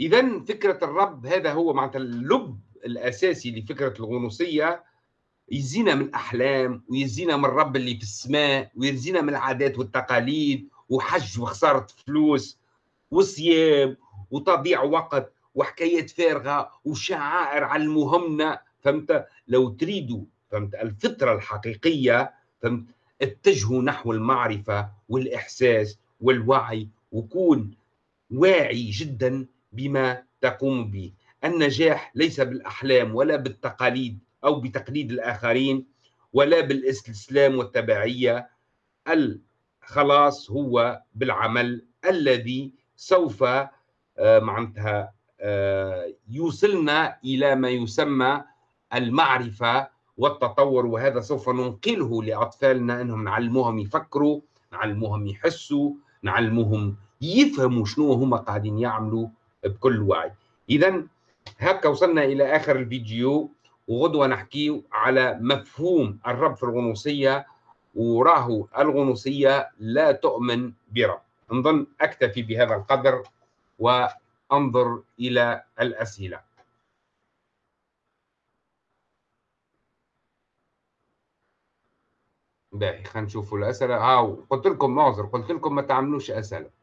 A: اذا فكرة الرب هذا هو معناتها اللب الأساسي لفكرة الغنوصية. يزينا من الأحلام ويزينا من الرب اللي في السماء ويزينا من العادات والتقاليد وحج وخسارة فلوس وصيام وتضييع وقت وحكايات فارغة وشعائر علموهمنا فهمت؟ لو تريدوا فهمت؟ الفطرة الحقيقية فهمت؟ اتجهوا نحو المعرفة والإحساس والوعي وكون واعي جدا بما تقوم به. النجاح ليس بالأحلام ولا بالتقاليد أو بتقليد الآخرين ولا بالإستسلام والتبعية. الخلاص هو بالعمل الذي سوف آه، معناتها آه، يوصلنا إلى ما يسمى المعرفة والتطور. وهذا سوف ننقله لأطفالنا إنهم نعلموهم يفكروا نعلموهم يحسوا نعلموهم يفهموا شنو هما قاعدين يعملوا بكل وعي. اذا هكا وصلنا إلى آخر الفيديو وغدوة نحكي على مفهوم الرب في الغنوصية وراه الغنوصية لا تؤمن برب. نظن أكتفي بهذا القدر وأنظر إلى الأسئلة. باهي خلينا نشوفوا الأسئلة. ها قلت لكم معذر قلت لكم ما تعملوش أسئلة.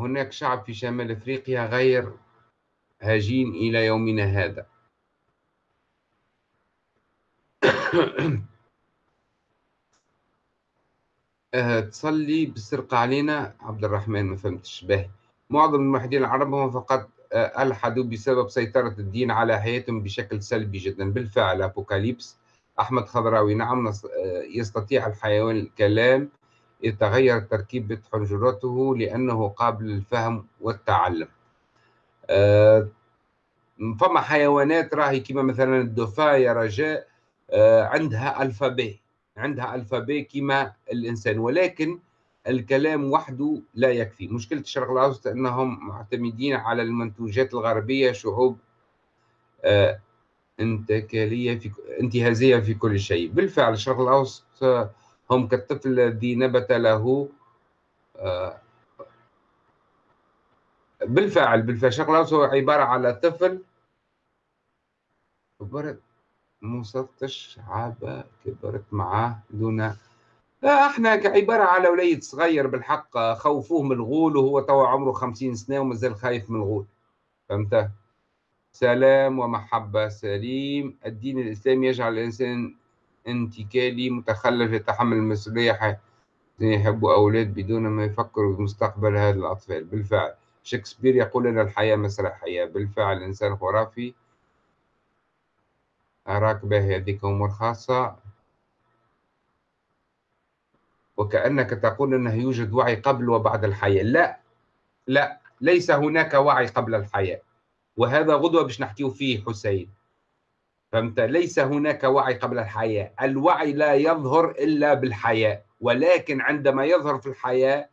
A: هناك شعب في شمال أفريقيا غير هاجين إلى يومنا هذا. [COUGHS] أه تصلي بالسرقة علينا. عبد الرحمن ما فهمتش باهي معظم الموحدين العرب هم فقط آه، ألحدوا بسبب سيطرة الدين على حياتهم بشكل سلبي جدا. بالفعل أبوكاليبس أحمد خضراوي نعم آه، يستطيع الحيوان الكلام. يتغير تركيبة حنجرته لأنه قابل للفهم والتعلم. آه، فما حيوانات راهي كما مثلا الدفا يا رجاء آه، عندها ألفابي عندها ألفابي كما الإنسان ولكن الكلام وحده لا يكفي. مشكلة الشرق الأوسط أنهم معتمدين على المنتوجات الغربية شعوب انتكالية في انتهازية في كل شيء. بالفعل الشرق الأوسط هم كالطفل الذي نبت له آه، بالفعل بالفعل الأوسط هو عبارة على طفل كبرت مستش عابة كبرت معاه دون لا إحنا كعبارة على وليد صغير بالحق خوفوه من الغول وهو توا عمره خمسين سنة ومازال خايف من الغول. فهمت؟ سلام ومحبة سليم. الدين الإسلامي يجعل الإنسان انتكالي متخلف يتحمل المسؤولية يحبوا أولاد بدون ما يفكروا بمستقبل هذا الأطفال. بالفعل شكسبير يقول أن الحياة مسرحية بالفعل الإنسان خرافي. أراك به هذيك أمور خاصة. وكأنك تقول أنه يوجد وعي قبل وبعد الحياة. لا لا ليس هناك وعي قبل الحياة. وهذا غدوة باش نحكيه فيه حسين. فهمت؟ ليس هناك وعي قبل الحياة. الوعي لا يظهر إلا بالحياة. ولكن عندما يظهر في الحياة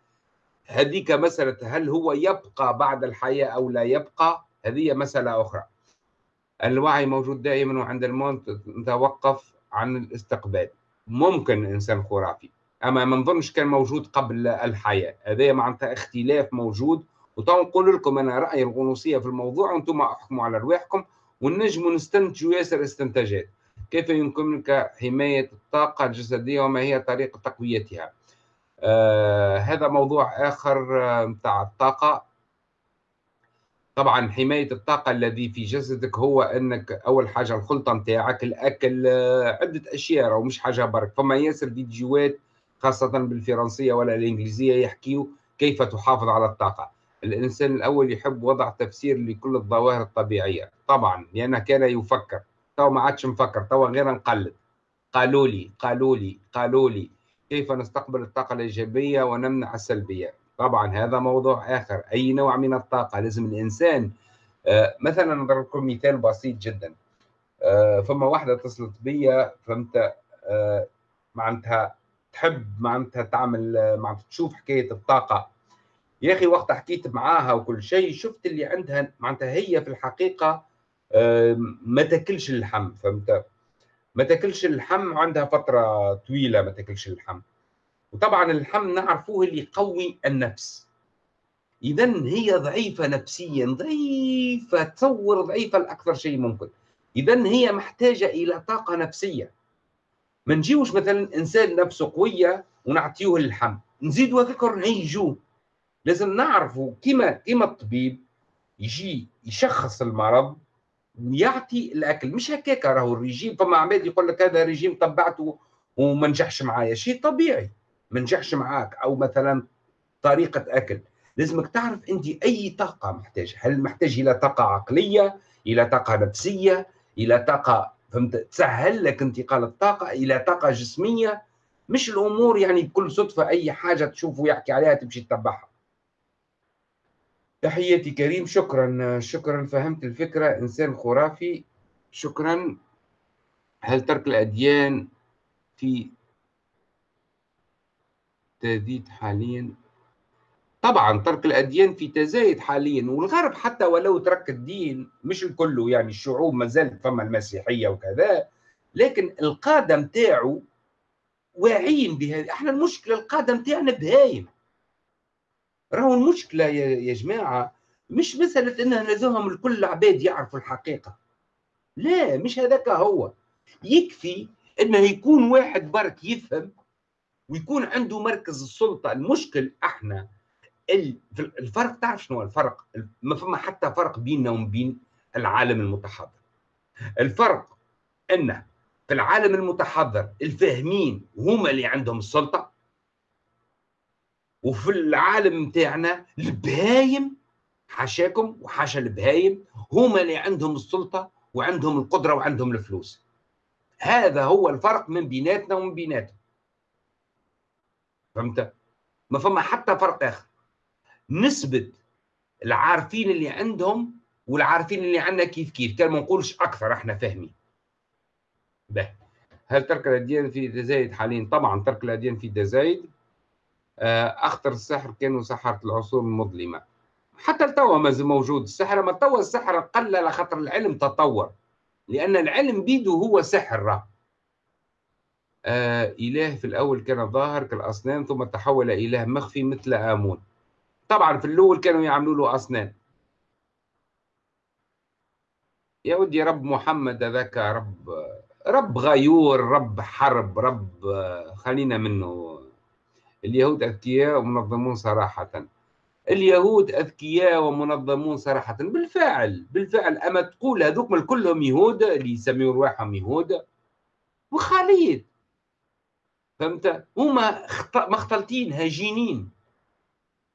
A: هذيك مسألة هل هو يبقى بعد الحياة أو لا يبقى؟ هذه مسألة أخرى. الوعي موجود دائما وعند الموت نتوقف عن الاستقبال. ممكن إنسان خرافي أما ما نظنش كان موجود قبل الحياة. هذا معناتها اختلاف موجود. وتو نقول لكم أنا رأيي الغنوصية في الموضوع وأنتم أحكموا على رواحكم ونجم نستنتجوا ياسر استنتاجات. كيف يمكنك حماية الطاقة الجسدية وما هي طريقة تقويتها؟ آه هذا موضوع آخر متاع آه الطاقة. طبعا حماية الطاقة الذي في جسدك هو أنك أول حاجة الخلطة متاعك الأكل آه عدة أشياء أو مش حاجة برك. فما ياسر فيديوهات خاصة بالفرنسية ولا الإنجليزية يحكيوا كيف تحافظ على الطاقة. الإنسان الأول يحب وضع تفسير لكل الظواهر الطبيعية. طبعا لأنه كان يفكر. تو ما عادش مفكر تو غير نقلد. قالوا لي قالوا لي قالوا لي كيف نستقبل الطاقة الإيجابية ونمنع السلبية؟ طبعا هذا موضوع آخر. أي نوع من الطاقة؟ لازم الإنسان آه مثلا نضرب لكم مثال بسيط جدا. آه فما واحدة اتصلت بيا فهمت؟ آه معناتها تحب معناتها تعمل معناتها تشوف حكاية الطاقة. يا أخي وقت حكيت معاها وكل شيء شفت اللي عندها معناتها هي في الحقيقة ما تاكلش اللحم فهمت؟ ما تاكلش اللحم عندها فترة طويلة ما تاكلش اللحم. وطبعا اللحم نعرفوه اللي يقوي النفس. إذا هي ضعيفة نفسيا ضعيفة تصور ضعيفة لأكثر شيء ممكن. إذا هي محتاجة إلى طاقة نفسية. ما نجيوش مثلا إنسان نفسه قوية ونعطيه اللحم. نزيدوا هذاك نهيجوه لازم نعرفوا كما كما الطبيب يجي يشخص المرض ويعطي الأكل. مش هكاك راهو الرجيم فما عباد يقول لك هذا رجيم طبعته وما نجحش معايا. شيء طبيعي ما نجحش معاك. أو مثلا طريقة أكل. لازمك تعرف أنت أي طاقة محتاج هل محتاج إلى طاقة عقلية إلى طاقة نفسية إلى طاقة فهمت؟ تسهل لك انتقال الطاقه إلى طاقة جسمية. مش الأمور يعني بكل صدفة أي حاجة تشوفه يحكي عليها تمشي تتبعها. تحياتي كريم شكرا شكرا فهمت الفكرة. إنسان خرافي شكرا. هل ترك الأديان في تزيد حاليا؟ طبعا ترك الأديان في تزايد حاليا والغرب حتى ولو ترك الدين مش الكل يعني الشعوب ما زالت فما المسيحية وكذا لكن القادة نتاعو واعيين بهذه. إحنا المشكلة القادة نتاعنا بهايم. راهو المشكلة يا, جماعة مش مسألة إن لازمهم الكل عباد يعرفوا الحقيقة. لا مش هذاك هو. يكفي انه يكون واحد برك يفهم ويكون عنده مركز السلطة. المشكل إحنا الفرق تعرف شنو الفرق؟ ما فما حتى فرق بيننا وبين العالم المتحضر. الفرق انه في العالم المتحضر الفاهمين هما اللي عندهم السلطة. وفي العالم نتاعنا البهايم حاشاكم وحاشا البهايم هما اللي عندهم السلطة وعندهم القدرة وعندهم الفلوس. هذا هو الفرق من بيناتنا ومن بيناتهم. فهمت؟ ما فما حتى فرق آخر. نسبة العارفين اللي عندهم والعارفين اللي عندنا كيف كيف. كان ما نقولش أكثر إحنا فاهمين. به. هل ترك الأديان في تزايد حاليا؟ طبعا ترك الأديان في تزايد آه، أخطر السحر كانوا سحرة العصور المظلمة. حتى التوا ما موجود. السحر ما توا السحر قل خاطر العلم تطور. لأن العلم بيده هو سحر آه إله في الأول كان ظاهر كالأصنام ثم تحول إله مخفي مثل آمون. طبعا في الأول كانوا يعملوا له أصنام. يا ودي رب محمد ذاك رب رب غيور رب حرب رب خلينا منه اليهود أذكياء ومنظمون صراحة. اليهود أذكياء ومنظمون صراحة. بالفعل بالفعل. أما تقول هذوك كلهم يهود اللي يسميون رواحهم يهود وخاليد فهمت؟ هما مختلطين هجينين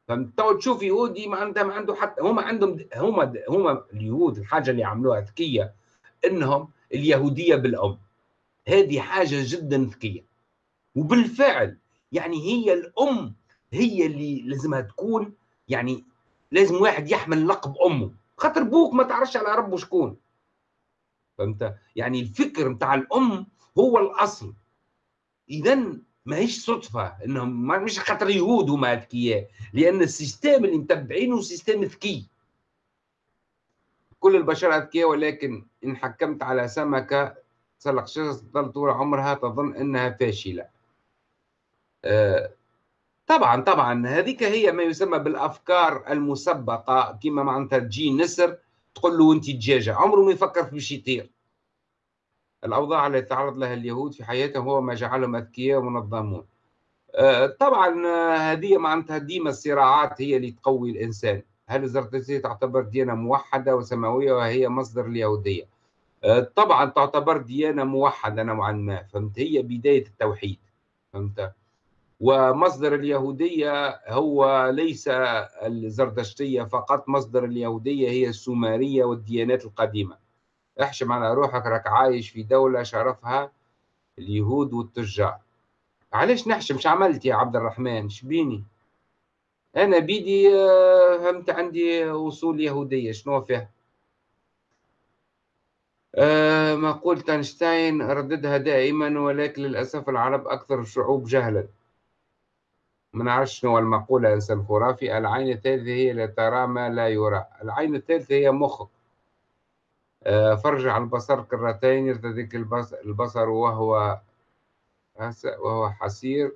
A: فهمت؟ تو تشوف يهودي ما عنده ما عنده حتى هما عندهم هما هما اليهود الحاجة اللي عملوها ذكيه إنهم اليهودية بالأم. هذه حاجة جدا ذكيه وبالفعل يعني هي الأم هي اللي لازمها تكون يعني لازم واحد يحمل لقب أمه. خاطر بوك ما تعرفش على ربه شكون. فهمت؟ يعني الفكر نتاع الأم هو الأصل. اذا ماهيش صدفة إنهم مش خاطر يهود هما اذكياء لأن ال système اللي متبعينه سيستم ذكي. كل البشر اذكياء ولكن إن حكمت على سمكة تسلق شجرة تظل طول عمرها تظن إنها فاشلة. طبعا طبعا. هذيك هي ما يسمى بالأفكار المسبقة كما معناتها تجي نسر تقول له أنت دجاجه عمره ما يفكر في باش يطير. الأوضاع التي تعرض لها اليهود في حياتهم هو ما جعلهم أذكياء ومنظمون. آه، طبعا آه، هذه معناتها ديما الصراعات هي اللي تقوي الإنسان. هل الزرتشتية تعتبر ديانة موحدة وسماوية وهي مصدر اليهودية؟ آه، طبعا تعتبر ديانة موحدة نوعا ما. فهمت؟ هي بداية التوحيد. فهمت؟ ومصدر اليهودية هو ليس الزردشتية فقط مصدر اليهودية هي السومرية والديانات القديمة. احشم على روحك راك عايش في دولة شرفها اليهود والتجار. علاش نحشم؟ مش عملت يا عبد الرحمن؟ شبيني أنا بيدي آه، فهمت عندي وصول يهودية شنو فيها؟ أه مقولة أينشتاين رددها دائما ولكن للأسف العرب أكثر الشعوب جهلا. ما نعرفش شنو المقولة إنسان خرافي العين الثالثة هي اللي ترى ما لا يرى. العين الثالثة هي مخك آه، فرج على البصر كرتين يرتديك البصر وهو وهو حسير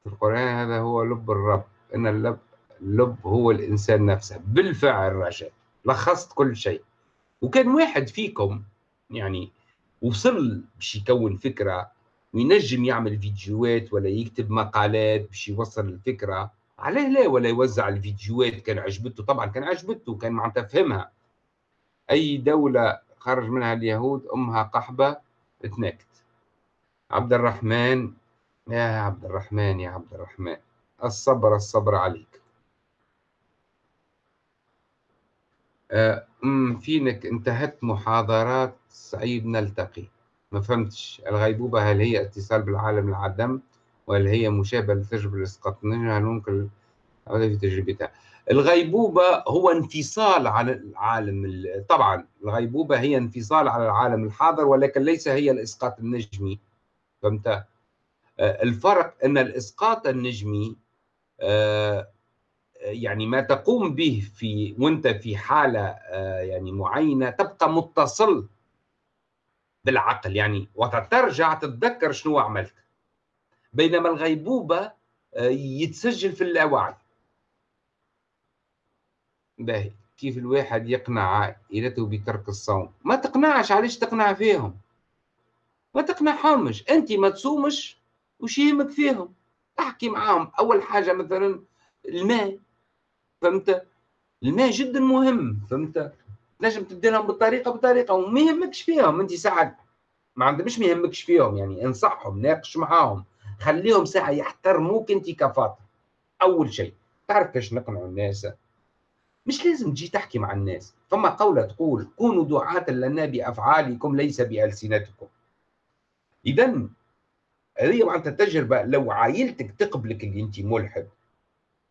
A: في القرآن هذا هو لب الرب. إن اللب اللب هو الإنسان نفسه. بالفعل رجاء لخصت كل شيء. وكان واحد فيكم يعني وصل باش يكون فكرة وينجم يعمل فيديوهات ولا يكتب مقالات باش يوصل الفكرة. عليه لا ولا يوزع الفيديوهات. كان عجبته طبعا كان عجبته كان معناتها فهمها. أي دولة خرج منها اليهود أمها قحبة تنكت عبد الرحمن يا عبد الرحمن يا عبد الرحمن. الصبر الصبر عليك. أه فينك؟ انتهت محاضرات. سعيد نلتقي. ما فهمتش. الغيبوبة هل هي اتصال بالعالم العدم وهل هي مشابهة لتجربة الاسقاطنية هل ممكن في تجربتها. الغيبوبة هو انفصال عن العالم طبعا الغيبوبة هي انفصال على العالم الحاضر ولكن ليس هي الإسقاط النجمي. فهمت؟ آه، الفرق أن الإسقاط النجمي آه، يعني ما تقوم به في وأنت في حالة آه، يعني معينة تبقى متصل بالعقل يعني وترجع تتذكر شنو عملت. بينما الغيبوبة يتسجل في اللاوعي باهي. كيف الواحد يقنع عائلته بترك الصوم؟ ما تقنعش علاش تقنع فيهم؟ ما تقنعهمش. أنت ما تصومش وش يهمك فيهم؟ احكي معاهم. أول حاجة مثلا الماء فهمت؟ الماء جدا مهم فهمت؟ نجم تدي لهم بالطريقة بطريقة وما يهمكش فيهم. أنت ساعه ما عندهم مش ما يهمكش فيهم. يعني انصحهم ناقش معاهم. خليهم ساعة يحترموك أنت كفاطر أول شيء تعرف كيفاش نقنعوا الناس؟ مش لازم تجي تحكي مع الناس. فما قولة تقول كونوا دعاة لنا بأفعالكم ليس بألسنتكم. إذا هذه معناتها التجربة لو عائلتك تقبلك اللي أنت ملحد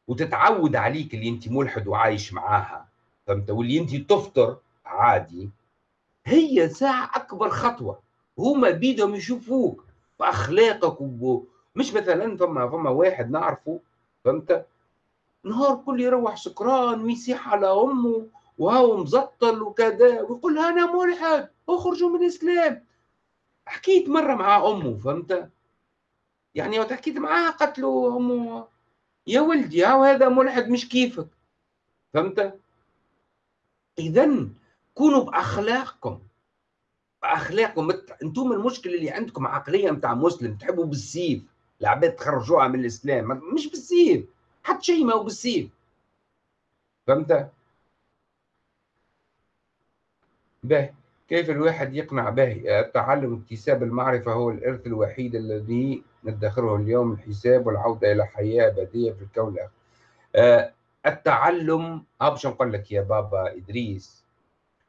A: وتتعود عليك اللي أنت ملحد وعايش معاها فهمت؟ واللي أنت تفطر عادي هي ساعة أكبر خطوة. هما بيدهم يشوفوك بأخلاقك وب... مش مثلا فما فما واحد نعرفه فهمت؟ نهار كل يروح سكران ويسيح على أمه وهو مزطل وكذا ويقول أنا ملحد اخرجوا من الإسلام. حكيت مرة مع أمه فهمت؟ يعني وقت حكيت معاها قالت له أمه يا ولدي هذا ملحد مش كيفك؟ فهمت؟ اذا كونوا بأخلاقكم. بأخلاقكم. أنتم المشكلة اللي عندكم عقليه نتاع مسلم تحبوا بالسيف. العباد تخرجوها من الإسلام. مش بالسيف. حط شيء ما هو بالسيف. فهمت؟ به كيف الواحد يقنع به التعلم اكتساب المعرفة هو الإرث الوحيد الذي ندخره اليوم الحساب والعودة إلى حياة أبدية في الكون الآخر. آه التعلم باش نقول لك يا بابا إدريس؟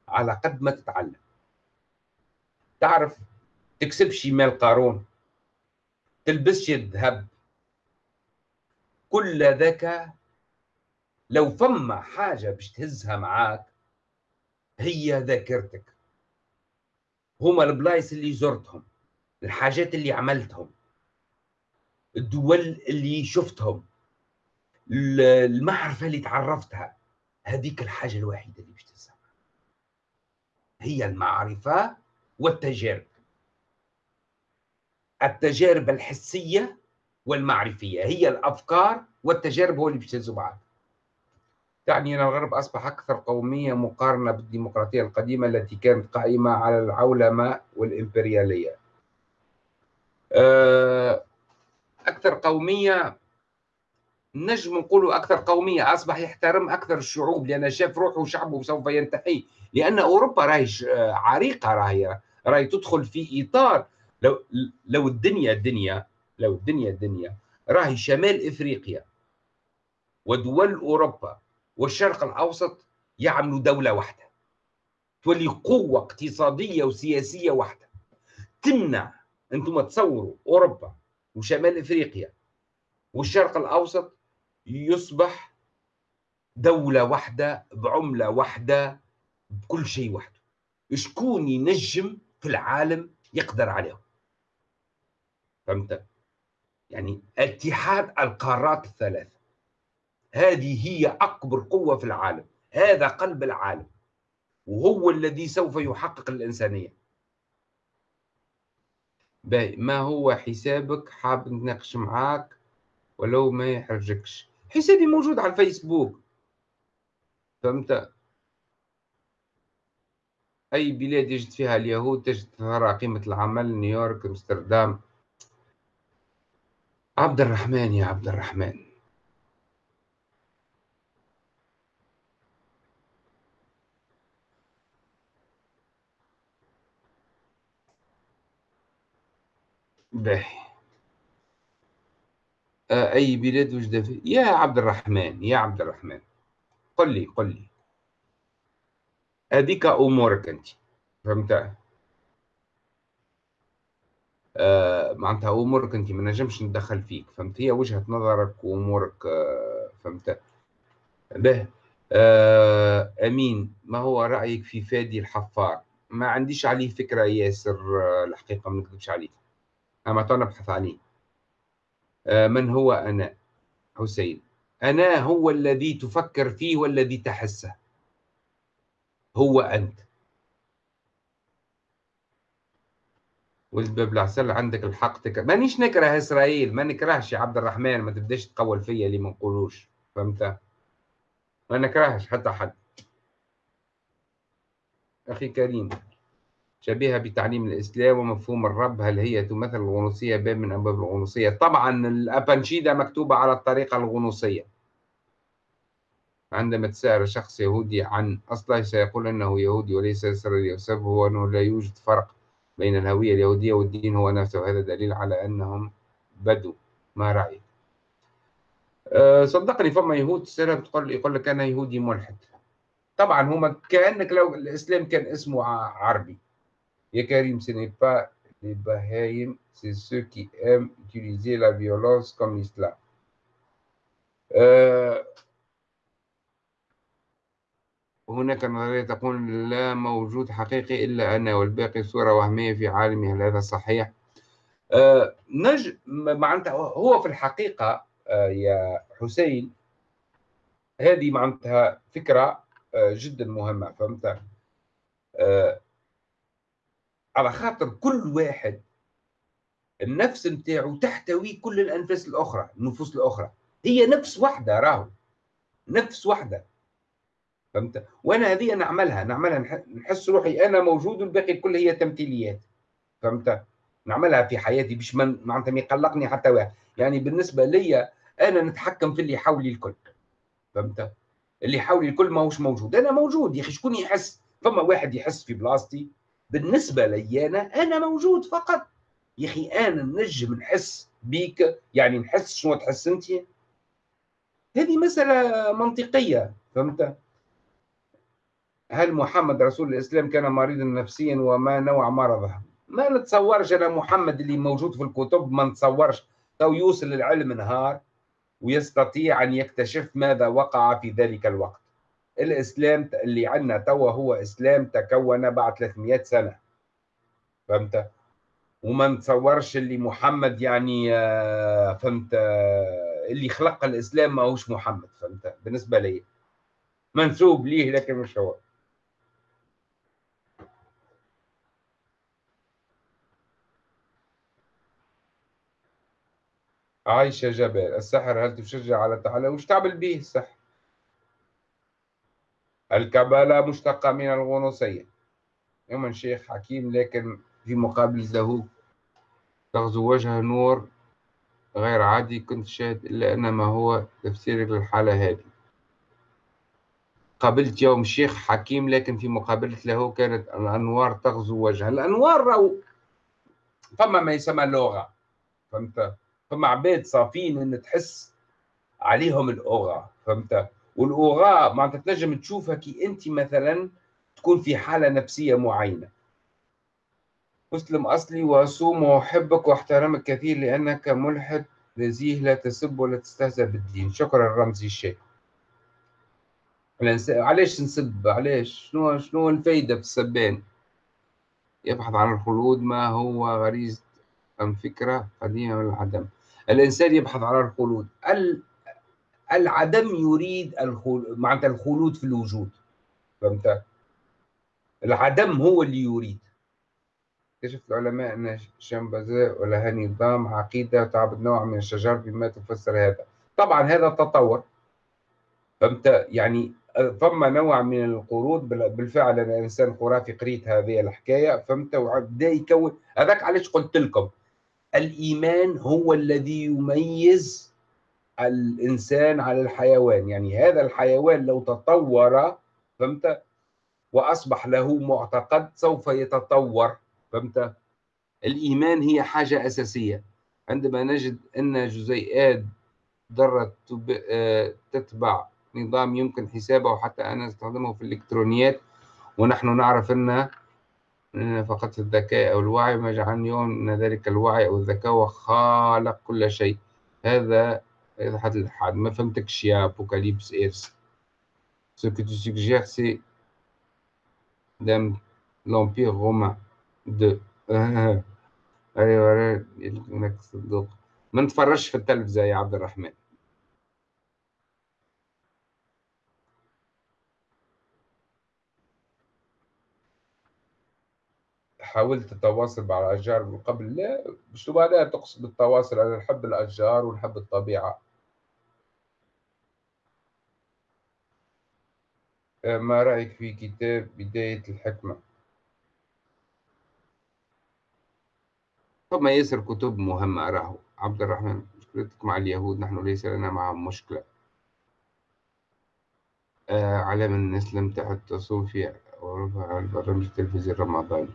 A: على قد ما تتعلم. تعرف تكسبش مال قارون تلبسش الذهب كل ذاك لو فما حاجة باش تهزها معاك هي ذاكرتك. هما البلايص اللي زرتهم الحاجات اللي عملتهم الدول اللي شفتهم. المعرفة اللي تعرفتها هذيك الحاجة الوحيدة اللي باش هي المعرفة والتجارب. التجارب الحسية والمعرفية. هي الأفكار والتجارب هو اللي بيجتازوا بعض. تعني أن الغرب أصبح أكثر قومية مقارنة بالديمقراطية القديمة التي كانت قائمة على العولمة والإمبريالية. آه، أكثر قومية نجم نقول أكثر قومية أصبح يحترم أكثر الشعوب لأن شاف روحه وشعبه سوف ينتهي. لأن أوروبا راهي عريقة راهي راهي تدخل في إطار. لو لو الدنيا الدنيا لو الدنيا الدنيا راهي شمال إفريقيا ودول أوروبا والشرق الأوسط يعملوا دولة واحدة. تولي قوة اقتصادية وسياسية واحدة. تمنع أنتم تصوروا أوروبا وشمال إفريقيا والشرق الأوسط يصبح دولة واحدة بعملة واحدة بكل شيء وحده. شكون ينجم في العالم يقدر عليهم؟ فهمت؟ يعني اتحاد القارات الثلاث هذه هي أكبر قوة في العالم. هذا قلب العالم. وهو الذي سوف يحقق الإنسانية. ما هو حسابك؟ حاب نتناقش معاك؟ ولو ما يحرجكش. حسابي موجود على الفيسبوك فهمت أي بلاد يجد فيها اليهود تجد ترى قيمة العمل نيويورك أمستردام عبد الرحمن يا عبد الرحمن باهي أي بلاد وجد يا عبد الرحمن يا عبد الرحمن. قل لي قل لي. هذيك أمورك أنت. فهمت؟ آه معناتها أمورك أنت ما نجمش ندخل فيك. فهمت؟ هي وجهة نظرك وأمورك آه فهمت؟ به. آه أمين ما هو رأيك في فادي الحفار؟ ما عنديش عليه فكرة ياسر آه الحقيقة ما نكذبش عليك. أما تو نبحث عليه. من هو أنا؟ حسين. أنا هو الذي تفكر فيه والذي تحسه. هو أنت. ولد باب العسل عندك الحق تكره مانيش نكره إسرائيل ما نكرهش عبد الرحمن ما تبداش تقول فيا اللي ما نقولوش فهمت؟ ما نكرهش حتى حد. أخي كريم. شبيهة بتعليم الإسلام ومفهوم الرب. هل هي تمثل الغنوصية؟ باب من أبواب الغنوصية. طبعا الأبانشيدة مكتوبة على الطريقة الغنوصية. عندما تسأل شخص يهودي عن أصله سيقول أنه يهودي وليس إسرائيلي وسببه أنه لا يوجد فرق بين الهوية اليهودية والدين هو نفسه. وهذا دليل على أنهم بدو ما رأيك؟ أه صدقني فما يهود تسألهم تقول يقول لك أنا يهودي ملحد. طبعا هما كأنك لو الإسلام كان اسمه عربي. يا كريم ce n'est pas les Bahreïm, c'est ceux qui aiment utiliser la violence comme l'islam. أه هناك نظرية تقول لا موجود حقيقي إلا أنا والباقي صورة وهمية في عالمي هل هذا صحيح؟ آه نج معناتها هو في الحقيقة آه يا حسين هذه معناتها فكرة آه جدا مهمة فهمت؟ على خاطر كل واحد النفس نتاعو تحتوي كل الأنفاس الأخرى النفوس الأخرى. هي نفس واحدة راهو نفس واحدة فهمت؟ وأنا هذه نعملها نعملها نحس روحي أنا موجود والباقي الكل هي تمثيليات. فهمت؟ نعملها في حياتي باش معناتها ما يقلقني حتى واحد. يعني بالنسبة لي أنا نتحكم في اللي حولي الكل. فهمت؟ اللي حولي الكل ماهوش موجود. أنا موجود يا أخي شكون يحس؟ فما واحد يحس في بلاصتي. بالنسبة لي أنا أنا موجود فقط. يا أخي أنا نجم نحس بيك. يعني نحس شنو تحس أنت؟ هذه مسألة منطقية فهمت؟ هل محمد رسول الإسلام كان مريضا نفسيا وما نوع مرضه؟ ما نتصورش أنا محمد اللي موجود في الكتب ما نتصورش. تو يوصل للعلم نهار ويستطيع أن يكتشف ماذا وقع في ذلك الوقت. الإسلام اللي عندنا توا هو إسلام تكون بعد 300 سنة. فهمت؟ وما نتصورش اللي محمد يعني آه، فهمت؟ آه، اللي خلق الإسلام ماهوش محمد فهمت؟ بالنسبة لي. منسوب ليه لكن مش هو. عايشة جبل السحر هل تشجع على التعلم وش تعمل به السحر؟ الكبالة مشتقة من الغنوصية. يوم شيخ حكيم لكن في مقابل له تغزو وجه نور غير عادي. كنت شاهد إلا أن ما هو تفسيرك للحالة هذه. قابلت يوم شيخ حكيم لكن في مقابلة له كانت الأنوار تغزو وجهه الأنوار رو فما ما يسمى لغة فهمت؟ فما عباد صافين إن تحس عليهم الاوغا فهمت؟ والأوغا معناتها تنجم تشوفها كي أنت مثلا تكون في حالة نفسية معينة. مسلم أصلي واصوم وأحبك وأحترمك كثير لأنك ملحد نزيه لا تسب ولا تستهزأ بالدين. شكرا رمزي الشيخ. علاش نسب؟ علاش؟ شنو شنو الفايدة في السبان؟ يبحث عن الخلود ما هو غريزة أم فكرة؟ قديمة من العدم. الإنسان يبحث عن الخلود. العدم يريد الخلود معناتها الخلود في الوجود. فهمت؟ العدم هو اللي يريد. اكتشف العلماء أن شامبازي ولها نظام عقيدة تعبد نوع من الشجر بما تفسر هذا. طبعا هذا تطور. فهمت؟ يعني ثم نوع من القروض بالفعل أنا إنسان خرافي قريت هذه الحكاية. فهمت؟ وبدا يكون هذاك علاش قلت لكم. الإيمان هو الذي يميز الإنسان على الحيوان. يعني هذا الحيوان لو تطور فهمت؟ وأصبح له معتقد سوف يتطور فهمت؟ الإيمان هي حاجة أساسية. عندما نجد أن جزيئات ذره آه، تتبع نظام يمكن حسابه وحتى أنا أستخدمه في الإلكترونيات ونحن نعرف أن فقط الذكاء أو الوعي ما جعلني أن ذلك الوعي أو الذكاء خالق كل شيء. هذا حد الحد ما فهمتكش يا أبوكاليبس إيرس. Ce que tu suggères, c'est l'Empire romain de أيوه انك صدق ما نتفرجش في التلفزة يا عبد الرحمن. حاولت التواصل مع الأشجار من قبل؟ لا. مش لا تقصد التواصل أنا نحب الأشجار ونحب الطبيعة. ما رأيك في كتاب بداية الحكمة؟ ثم ياسر كتب مهمة أراه. عبد الرحمن مشكلتك مع اليهود نحن ليس لنا معهم مشكلة. آه علام الناس لم تعد تصوم في البرنامج التلفزيوني الرمضاني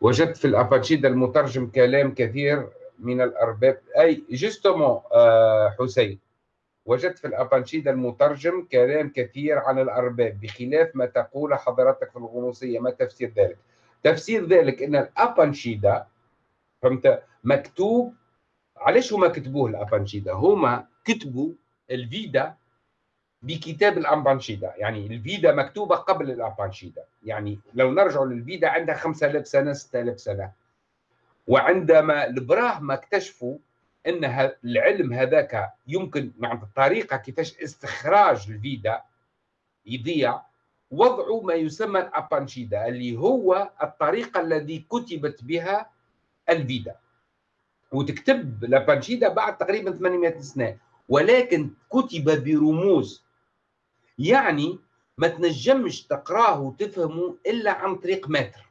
A: وجدت في الاباتشيدا المترجم كلام كثير من الأرباب. أي جوستومون آه، حسين. وجدت في الابانشيدا المترجم كلام كثير عن الأرباب بخلاف ما تقول حضرتك في الغنوصية. ما تفسير ذلك؟ تفسير ذلك إن الابانشيدا فهمت؟ مكتوب علاش هما كتبوه الابانشيدا هما كتبوا الفيدا بكتاب الأمبانشيدا يعني الفيدا مكتوبة قبل الأمبانشيدا يعني لو نرجع للفيدا عندها 5000 سنة 6000 سنة. وعندما البراهمة اكتشفوا إن العلم هذاك يمكن مع الطريقة كيفاش استخراج الفيدا يضيع وضعوا ما يسمى الأبانشيدا اللي هو الطريقة التي كتبت بها الفيدا. وتكتب الأبانشيدا بعد تقريبا 800 سنة ولكن كتب برموز. يعني ما تنجمش تقراه وتفهمه إلا عن طريق متر.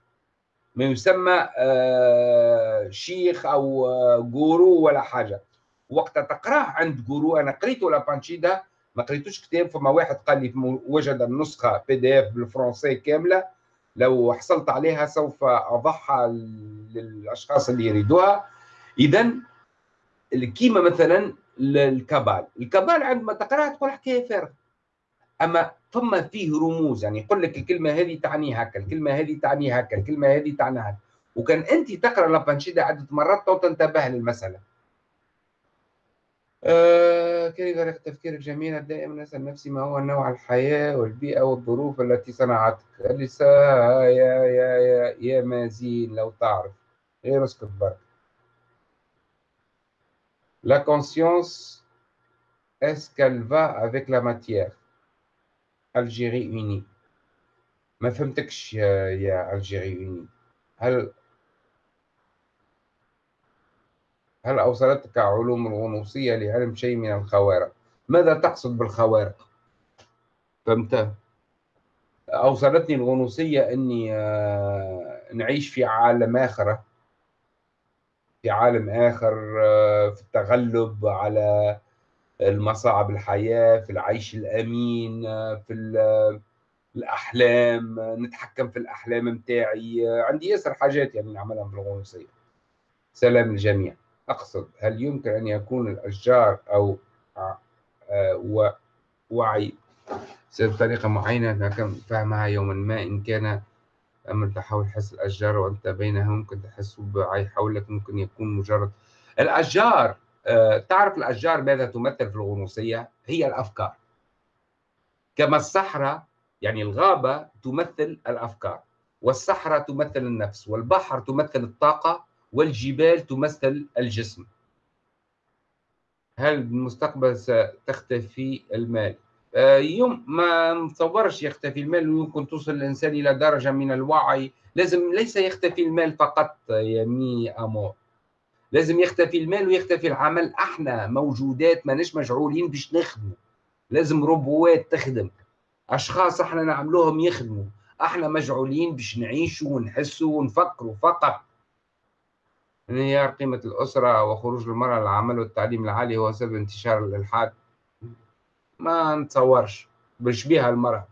A: ما يسمى آه، شيخ أو gourou ولا حاجة. وقت تقراه عند gourou أنا قريته لابانشيدا ما قريتوش كتاب فما واحد قال لي وجد النسخة PDF بالفرنسي كاملة. لو حصلت عليها سوف اضعها للأشخاص اللي يريدوها. اذا كيما مثلا ال Kabbale ال Kabbale عندما تقرأها تقول حكاية فارغة. أما ثم فيه رموز يعني يقول لك الكلمة هذه تعني هكا الكلمة هذه تعني هكا الكلمة هذه تعني هكا. وكان أنت تقرأ لابانشيدا عده مرات تو تنتبه للمسألة. آه كيف طريقة تفكيرك جميلة دائما أسأل نفسي ما هو نوع الحياة والبيئة والظروف التي صنعتك. لسا يا يا يا يا مازين لو تعرف. غير اسكت برك. Conscience, est-ce qu'elle va avec la matière? الجيري اوني ما فهمتكش يا, يا الجيري اوني هل هل أوصلتك علوم الغنوصية لعلم شيء من الخوارق؟ ماذا تقصد بالخوارق؟ فهمت؟ أوصلتني الغنوصية أني آه، نعيش في عالم آخر. في عالم آخر آه، في التغلب على المصاعب الحياة في العيش الأمين في الأحلام نتحكم في الأحلام متاعي. عندي ياسر حاجات يعني نعملها بالغنوصية سلام الجميع أقصد هل يمكن أن يكون الأشجار أو آه، وعي بطريقة معينة؟ فهمها يوما ما. إن كان أمر تحاول حس الأشجار وأنت بينها ممكن تحس بوعي حولك ممكن يكون مجرد الأشجار. تعرف الأشجار ماذا تمثل في الغنوصية؟ هي الأفكار كما الصحراء يعني الغابة تمثل الأفكار والصحراء تمثل النفس والبحر تمثل الطاقة والجبال تمثل الجسم هل بالمستقبل ستختفي المال؟ آه، يوم ما نتصورش يختفي المال ويمكن توصل الإنسان إلى درجة من الوعي لازم ليس يختفي المال فقط يا مي أمور لازم يختفي المال ويختفي العمل. أحنا موجودات ماناش مجعولين باش نخدموا لازم روبوات تخدم. أشخاص أحنا نعملوهم يخدموا أحنا مجعولين باش نعيشوا ونحسوا ونفكروا فقط. انهيار قيمة الأسرة وخروج المرأة للعمل والتعليم العالي هو سبب انتشار الإلحاد. ما نتصورش. بشبيها المرأة.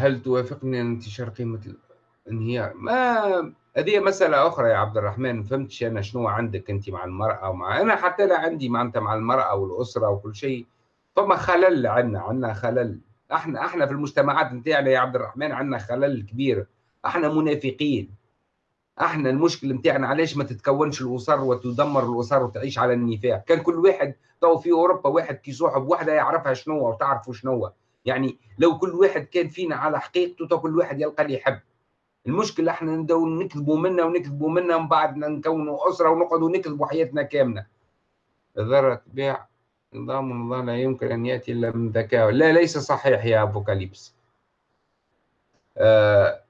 A: هل توافقني أن انتشار قيمة الانهيار؟ ما هذه مسألة أخرى يا عبد الرحمن فهمتش أنا شنو عندك أنت مع المرأة ومع أنا حتى لا عندي معناتها مع المرأة والأسرة وكل شيء. فما خلل عندنا عندنا خلل. إحنا إحنا في المجتمعات نتاعنا يا عبد الرحمن عندنا خلل كبير. إحنا منافقين. إحنا المشكل نتاعنا علاش ما تتكونش الأسر وتدمر الأسر وتعيش على النفاق؟ كان كل واحد تو في أوروبا واحد كي صاحب وحده يعرفها شنو وتعرفوا شنو. يعني لو كل واحد كان فينا على حقيقته تو كل واحد يلقى اللي يحب. المشكل إحنا ندو نكذبوا منا ونكذبوا منا ومن بعد نكونوا أسرة ونقعدوا نكذبوا حياتنا كاملة. الذره تبيع نظام الله لا يمكن أن يأتي إلا من ذكاء. لا ليس صحيح يا أبوكاليبس. آه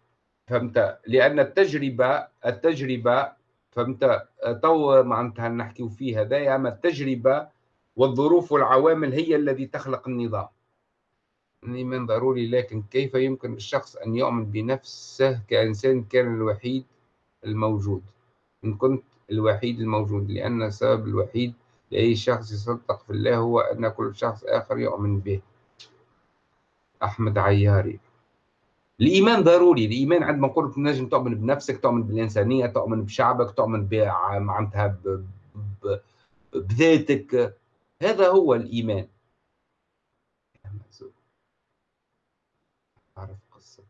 A: فهمت؟ لأن التجربة التجربة فهمت؟ تو معناتها نحكيو فيها هذايا أما التجربة والظروف والعوامل هي الذي تخلق النظام. الإيمان ضروري لكن كيف يمكن للشخص أن يؤمن بنفسه كإنسان كان الوحيد الموجود؟ إن كنت الوحيد الموجود لأن السبب الوحيد لأي شخص يصدق في الله هو أن كل شخص آخر يؤمن به. أحمد عياري. الإيمان ضروري الإيمان عندما نقول تنجم تؤمن بنفسك تؤمن بالإنسانية تؤمن بشعبك تؤمن معناتها بذاتك هذا هو الإيمان أعرف قصة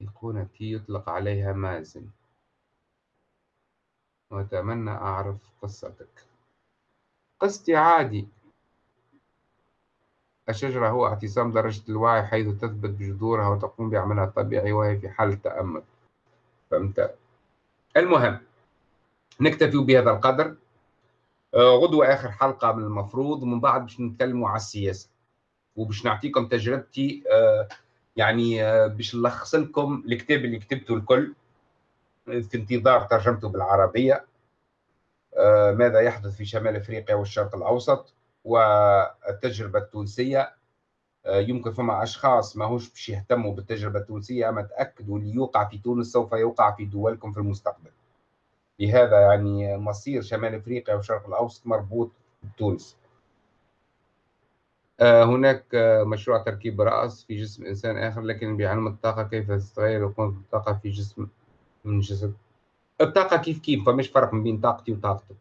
A: أيقونتي يطلق عليها مازن. وأتمنى أعرف قصتك. قصتي عادي. الشجرة هو اعتصام درجة الوعي حيث تثبت بجذورها وتقوم بعملها الطبيعي وهي في حالة تأمل. فهمت؟ المهم نكتفي بهذا القدر. آه، غدوة آخر حلقة من المفروض. ومن بعد باش نتكلموا على السياسة. وباش نعطيكم تجربتي آه، يعني آه، باش نلخص لكم الكتاب اللي كتبته الكل في انتظار ترجمته بالعربية. ماذا يحدث في شمال أفريقيا والشرق الأوسط والتجربة التونسية؟ آه، يمكن فما أشخاص ماهوش باش يهتموا بالتجربة التونسية أما تأكدوا اللي يوقع في تونس سوف يوقع في دولكم في المستقبل. لهذا يعني مصير شمال أفريقيا والشرق الأوسط مربوط بتونس. آه، هناك آه، مشروع تركيب رأس في جسم إنسان آخر لكن بعلم الطاقة كيف تتغير وقوة الطاقة في جسم من جسد. الطاقة كيف كيف فمش فرق بين طاقتي وطاقتك.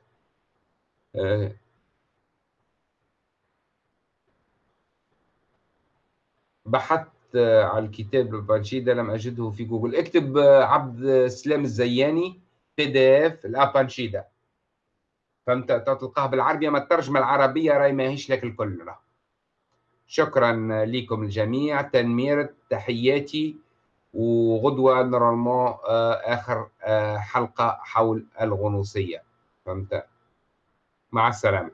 A: آه، بحثت على الكتاب البانشيدا لم أجده في جوجل. اكتب عبد السلام الزياني PDF الابانشيدا فهمت تلقاه بالعربية ما الترجمة العربية راهي ماهيش لك الكل. شكرا لكم الجميع. تنمير تحياتي وغدوة normalement آه، آخر آه، حلقة حول الغنوصية. فهمت؟ مع السلامة.